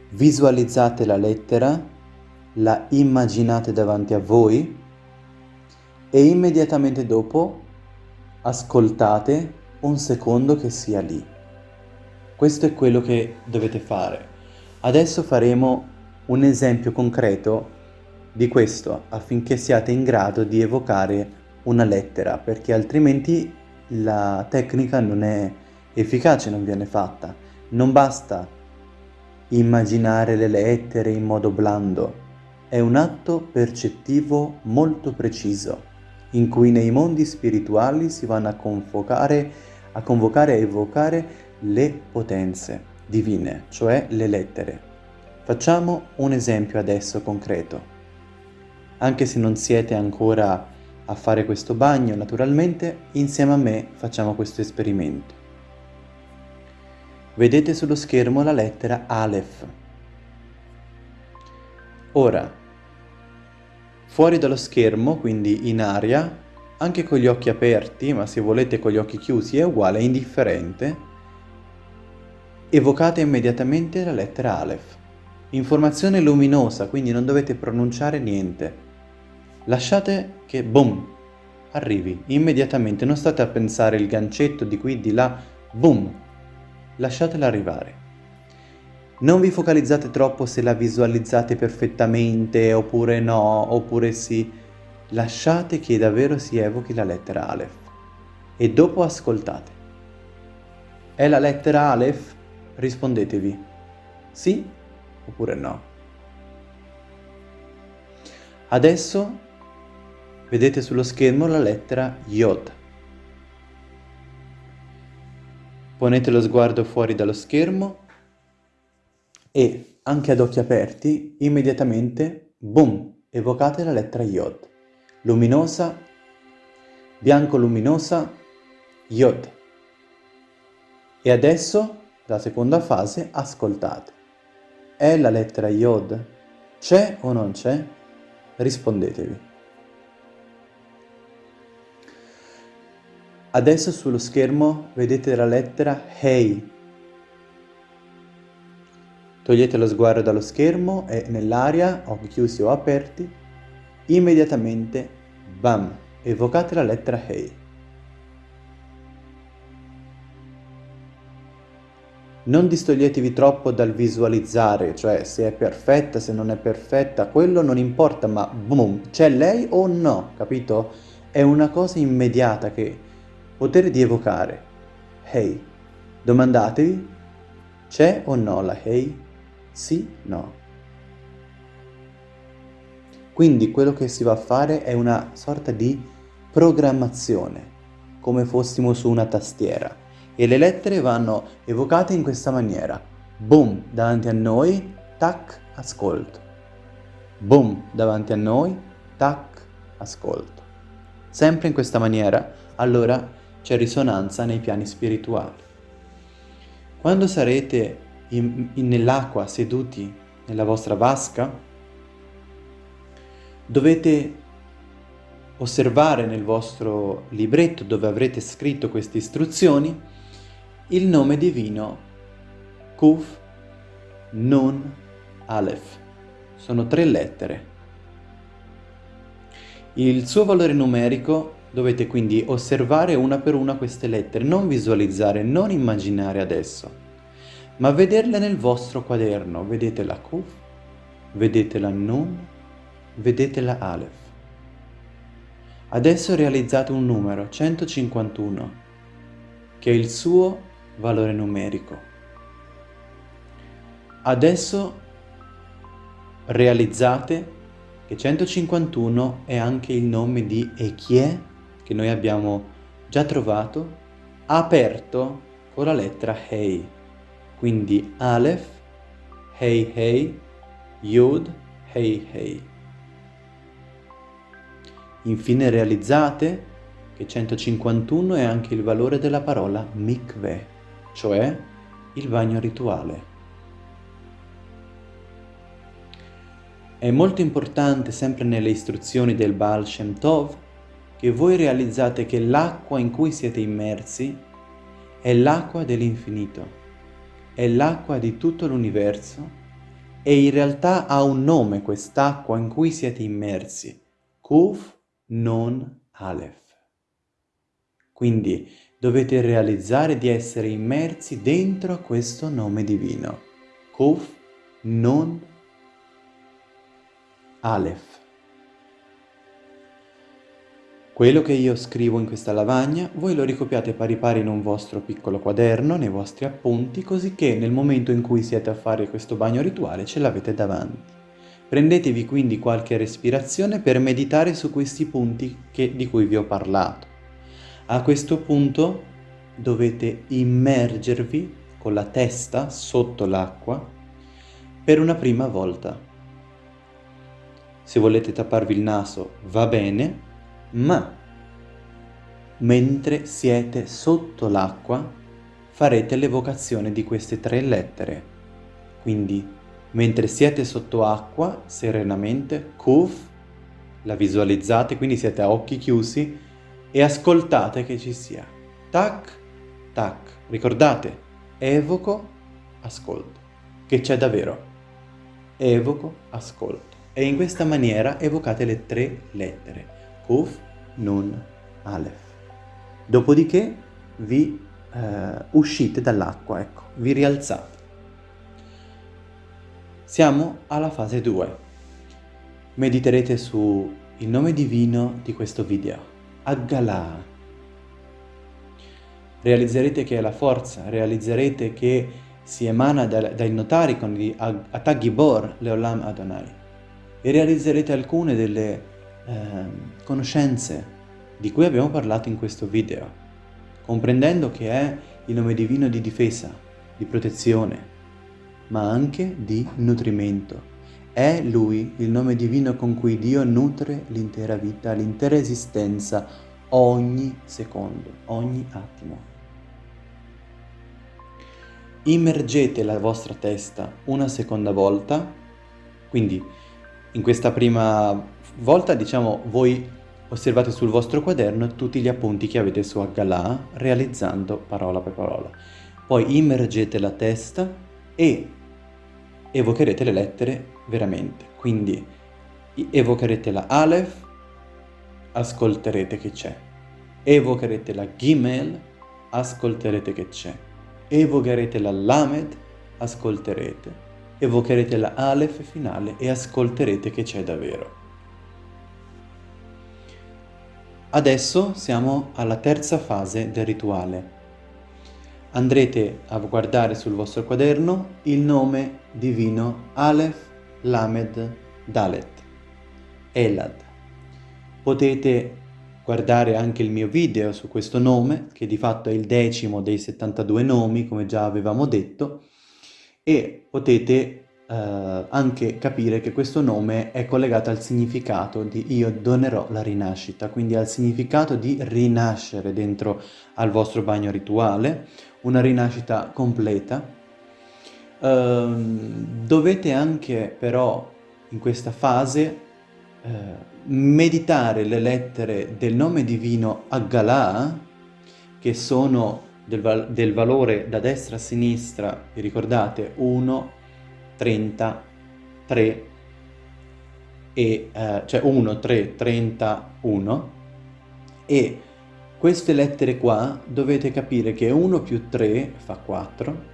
Visualizzate la lettera la immaginate davanti a voi e immediatamente dopo ascoltate un secondo che sia lì. Questo è quello che dovete fare. Adesso faremo un esempio concreto di questo affinché siate in grado di evocare una lettera perché altrimenti la tecnica non è efficace, non viene fatta. Non basta immaginare le lettere in modo blando, è un atto percettivo molto preciso in cui nei mondi spirituali si vanno a convocare, a convocare e evocare le potenze divine, cioè le lettere. Facciamo un esempio adesso concreto. Anche se non siete ancora a fare questo bagno, naturalmente, insieme a me facciamo questo esperimento. Vedete sullo schermo la lettera Aleph. Ora, fuori dallo schermo, quindi in aria, anche con gli occhi aperti, ma se volete con gli occhi chiusi è uguale, è indifferente, evocate immediatamente la lettera Aleph. Informazione luminosa, quindi non dovete pronunciare niente. Lasciate che, boom, arrivi immediatamente, non state a pensare il gancetto di qui, di là, boom, lasciatela arrivare. Non vi focalizzate troppo se la visualizzate perfettamente oppure no, oppure sì. Lasciate che davvero si evochi la lettera Aleph e dopo ascoltate. È la lettera Aleph? Rispondetevi sì oppure no. Adesso vedete sullo schermo la lettera Yod. Ponete lo sguardo fuori dallo schermo e, anche ad occhi aperti, immediatamente, boom, evocate la lettera Yod. Luminosa, bianco luminosa, Yod. E adesso, la seconda fase, ascoltate. È la lettera Yod? C'è o non c'è? Rispondetevi. Adesso sullo schermo vedete la lettera Hey. Togliete lo sguardo dallo schermo e nell'aria, occhi chiusi o aperti, immediatamente, bam, evocate la lettera Hey. Non distoglietevi troppo dal visualizzare, cioè se è perfetta, se non è perfetta, quello non importa, ma boom, c'è lei o no, capito? È una cosa immediata che Potere di evocare. Hey. Domandatevi, c'è o no la hey? Sì, no. Quindi quello che si va a fare è una sorta di programmazione, come fossimo su una tastiera. E le lettere vanno evocate in questa maniera. Boom, davanti a noi, tac, ascolto. Boom, davanti a noi, tac, ascolto. Sempre in questa maniera, allora c'è risonanza nei piani spirituali. Quando sarete nell'acqua seduti nella vostra vasca, dovete osservare nel vostro libretto dove avrete scritto queste istruzioni il nome divino Kuf Nun Aleph. Sono tre lettere. Il suo valore numerico Dovete quindi osservare una per una queste lettere, non visualizzare, non immaginare adesso, ma vederle nel vostro quaderno. Vedete la Kuf, vedete la Nun, vedete la Aleph. Adesso realizzate un numero, 151, che è il suo valore numerico. Adesso realizzate che 151 è anche il nome di Echie che noi abbiamo già trovato, aperto con la lettera Hei. Quindi Aleph, Hei Hei, Yud, Hei Hei. Infine realizzate che 151 è anche il valore della parola mikveh, cioè il bagno rituale. È molto importante sempre nelle istruzioni del Baal Shem Tov che voi realizzate che l'acqua in cui siete immersi è l'acqua dell'infinito, è l'acqua di tutto l'universo e in realtà ha un nome quest'acqua in cui siete immersi, Kuf Non Aleph. Quindi dovete realizzare di essere immersi dentro questo nome divino. Kuf Nun Aleph. Quello che io scrivo in questa lavagna, voi lo ricopiate pari pari in un vostro piccolo quaderno, nei vostri appunti, così che nel momento in cui siete a fare questo bagno rituale ce l'avete davanti. Prendetevi quindi qualche respirazione per meditare su questi punti che, di cui vi ho parlato. A questo punto dovete immergervi con la testa sotto l'acqua per una prima volta. Se volete tapparvi il naso va bene, ma mentre siete sotto l'acqua farete l'evocazione di queste tre lettere. Quindi, mentre siete sotto acqua, serenamente, Kuf, la visualizzate, quindi siete a occhi chiusi e ascoltate che ci sia. Tac, tac. Ricordate, evoco, ascolto. Che c'è davvero. Evoco, ascolto. E in questa maniera evocate le tre lettere. Kuf, Nun, Aleph. Dopodiché vi eh, uscite dall'acqua, ecco, vi rialzate. Siamo alla fase 2. Mediterete su il nome divino di questo video, Aggala. Realizzerete che è la forza, realizzerete che si emana dai, dai notaricon di Atagibor Leolam Adonai e realizzerete alcune delle eh, conoscenze di cui abbiamo parlato in questo video, comprendendo che è il nome divino di difesa, di protezione, ma anche di nutrimento. È Lui il nome divino con cui Dio nutre l'intera vita, l'intera esistenza, ogni secondo, ogni attimo. Immergete la vostra testa una seconda volta, quindi in questa prima volta, diciamo, voi osservate sul vostro quaderno tutti gli appunti che avete su Aggalà, realizzando parola per parola. Poi immergete la testa e evocherete le lettere veramente. Quindi evocherete la Aleph, ascolterete che c'è. Evocherete la Gimel, ascolterete che c'è. Evocherete la Lamed, ascolterete. Evocherete la Aleph finale e ascolterete che c'è davvero. Adesso siamo alla terza fase del rituale. Andrete a guardare sul vostro quaderno il nome divino Aleph Lamed Dalet, Elad. Potete guardare anche il mio video su questo nome, che di fatto è il decimo dei 72 nomi, come già avevamo detto, e potete eh, anche capire che questo nome è collegato al significato di io donerò la rinascita, quindi al significato di rinascere dentro al vostro bagno rituale, una rinascita completa. Uh, dovete anche però in questa fase uh, meditare le lettere del nome divino Aggalà, che sono del, val del valore da destra a sinistra, vi ricordate, 1, 30, 3 e eh, cioè 1, 3, 30, 1 e queste lettere qua dovete capire che 1 più 3 fa 4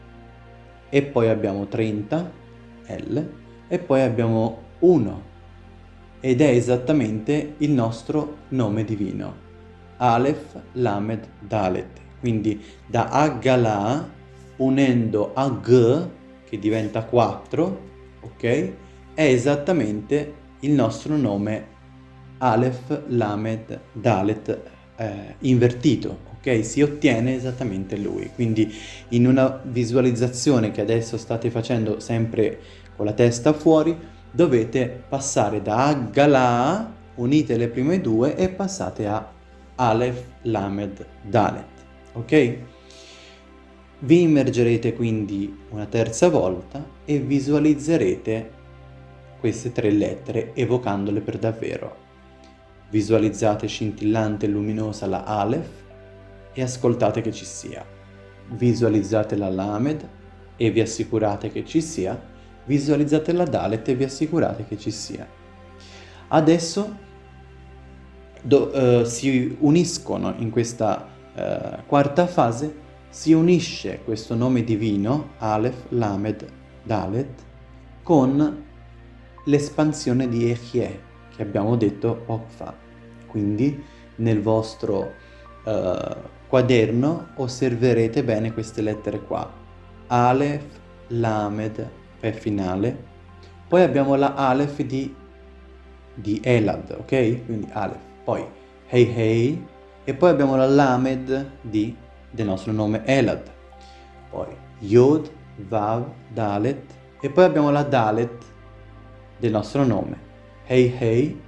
e poi abbiamo 30 L e poi abbiamo 1 ed è esattamente il nostro nome divino Aleph, Lamed, Dalet. Quindi da Agala unendo Ag che diventa 4, ok? È esattamente il nostro nome Aleph, Lamed, Dalet eh, invertito, ok? Si ottiene esattamente lui. Quindi in una visualizzazione che adesso state facendo sempre con la testa fuori, dovete passare da Agala, unite le prime due e passate a Aleph, Lamed, Dalet, ok? Vi immergerete quindi una terza volta e visualizzerete queste tre lettere evocandole per davvero. Visualizzate scintillante e luminosa la Aleph e ascoltate che ci sia. Visualizzate la Lamed e vi assicurate che ci sia. Visualizzate la Dalet e vi assicurate che ci sia. Adesso do, uh, si uniscono in questa eh, quarta fase si unisce questo nome divino, Aleph, Lamed, Dalet, con l'espansione di Echie, che abbiamo detto poco fa. Quindi nel vostro uh, quaderno osserverete bene queste lettere qua. Aleph, Lamed, P finale. Poi abbiamo la Aleph di, di Elad, ok? Quindi Aleph. Poi Hei Hei. E poi abbiamo la Lamed di, del nostro nome Elad. Poi Yod, Vav, Dalet. E poi abbiamo la Dalet del nostro nome. Hei Hei.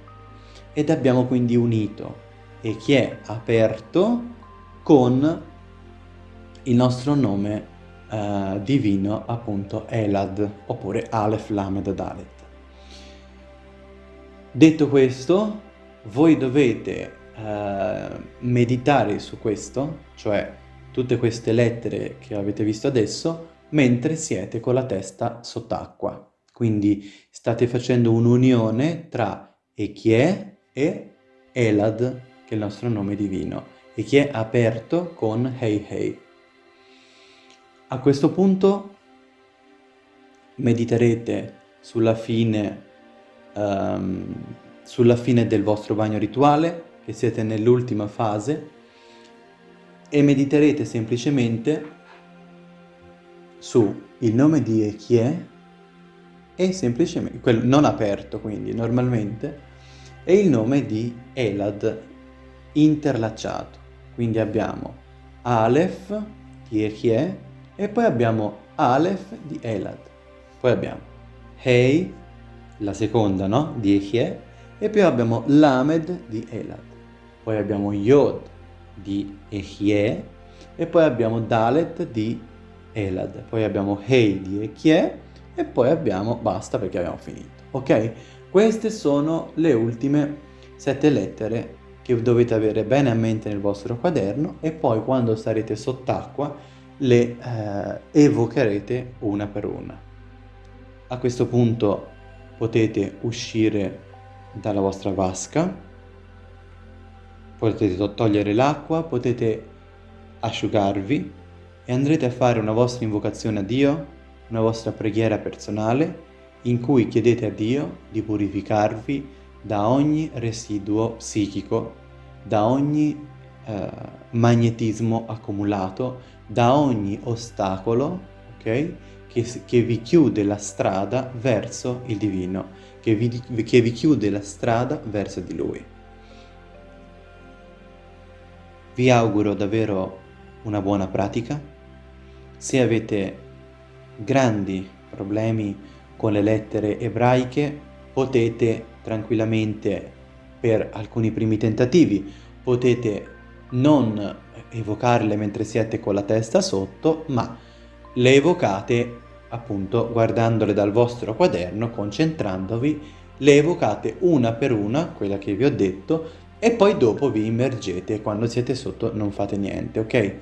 Ed abbiamo quindi unito e chi è aperto con il nostro nome eh, divino appunto Elad oppure Aleph Lamed Dalet. Detto questo, voi dovete eh, meditare su questo, cioè tutte queste lettere che avete visto adesso, mentre siete con la testa sott'acqua. Quindi state facendo un'unione tra Echie e Elad, che è il nostro nome divino, e che è aperto con Hei Hei. A questo punto mediterete sulla fine, um, sulla fine del vostro bagno rituale, che siete nell'ultima fase, e mediterete semplicemente su il nome di Echie e semplicemente, quello non aperto quindi normalmente, e il nome di Elad interlacciato. Quindi abbiamo Aleph di Echie e poi abbiamo Aleph di Elad. Poi abbiamo Hei, la seconda, no? Di Echie. E poi abbiamo Lamed di Elad. Poi abbiamo Yod di Echie. E poi abbiamo Dalet di Elad. Poi abbiamo Hei di Echie. E poi abbiamo, basta perché abbiamo finito. Ok? Queste sono le ultime sette lettere che dovete avere bene a mente nel vostro quaderno e poi quando sarete sott'acqua le eh, evocherete una per una. A questo punto potete uscire dalla vostra vasca, potete togliere l'acqua, potete asciugarvi e andrete a fare una vostra invocazione a Dio, una vostra preghiera personale in cui chiedete a Dio di purificarvi da ogni residuo psichico, da ogni eh, magnetismo accumulato, da ogni ostacolo okay, che, che, vi chiude la strada verso il divino, che vi, che vi chiude la strada verso di lui. Vi auguro davvero una buona pratica. Se avete grandi problemi con le lettere ebraiche, potete tranquillamente, per alcuni primi tentativi, potete non evocarle mentre siete con la testa sotto, ma le evocate appunto guardandole dal vostro quaderno, concentrandovi, le evocate una per una, quella che vi ho detto, e poi dopo vi immergete, quando siete sotto non fate niente, ok?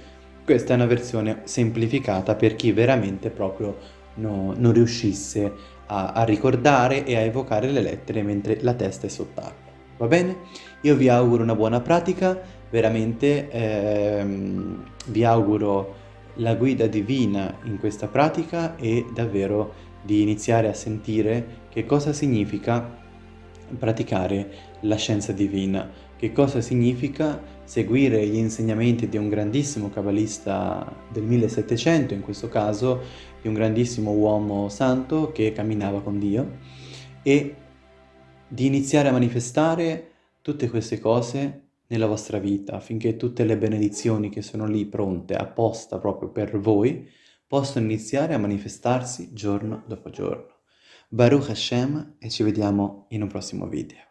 Questa è una versione semplificata per chi veramente proprio no, non riuscisse a, a ricordare e a evocare le lettere mentre la testa è sott'acqua. Va bene? Io vi auguro una buona pratica, veramente ehm, vi auguro la guida divina in questa pratica e davvero di iniziare a sentire che cosa significa praticare la scienza divina, che cosa significa seguire gli insegnamenti di un grandissimo cabalista del 1700, in questo caso di un grandissimo uomo santo che camminava con Dio, e di iniziare a manifestare tutte queste cose nella vostra vita affinché tutte le benedizioni che sono lì pronte, apposta proprio per voi, possano iniziare a manifestarsi giorno dopo giorno. Baruch Hashem e ci vediamo in un prossimo video.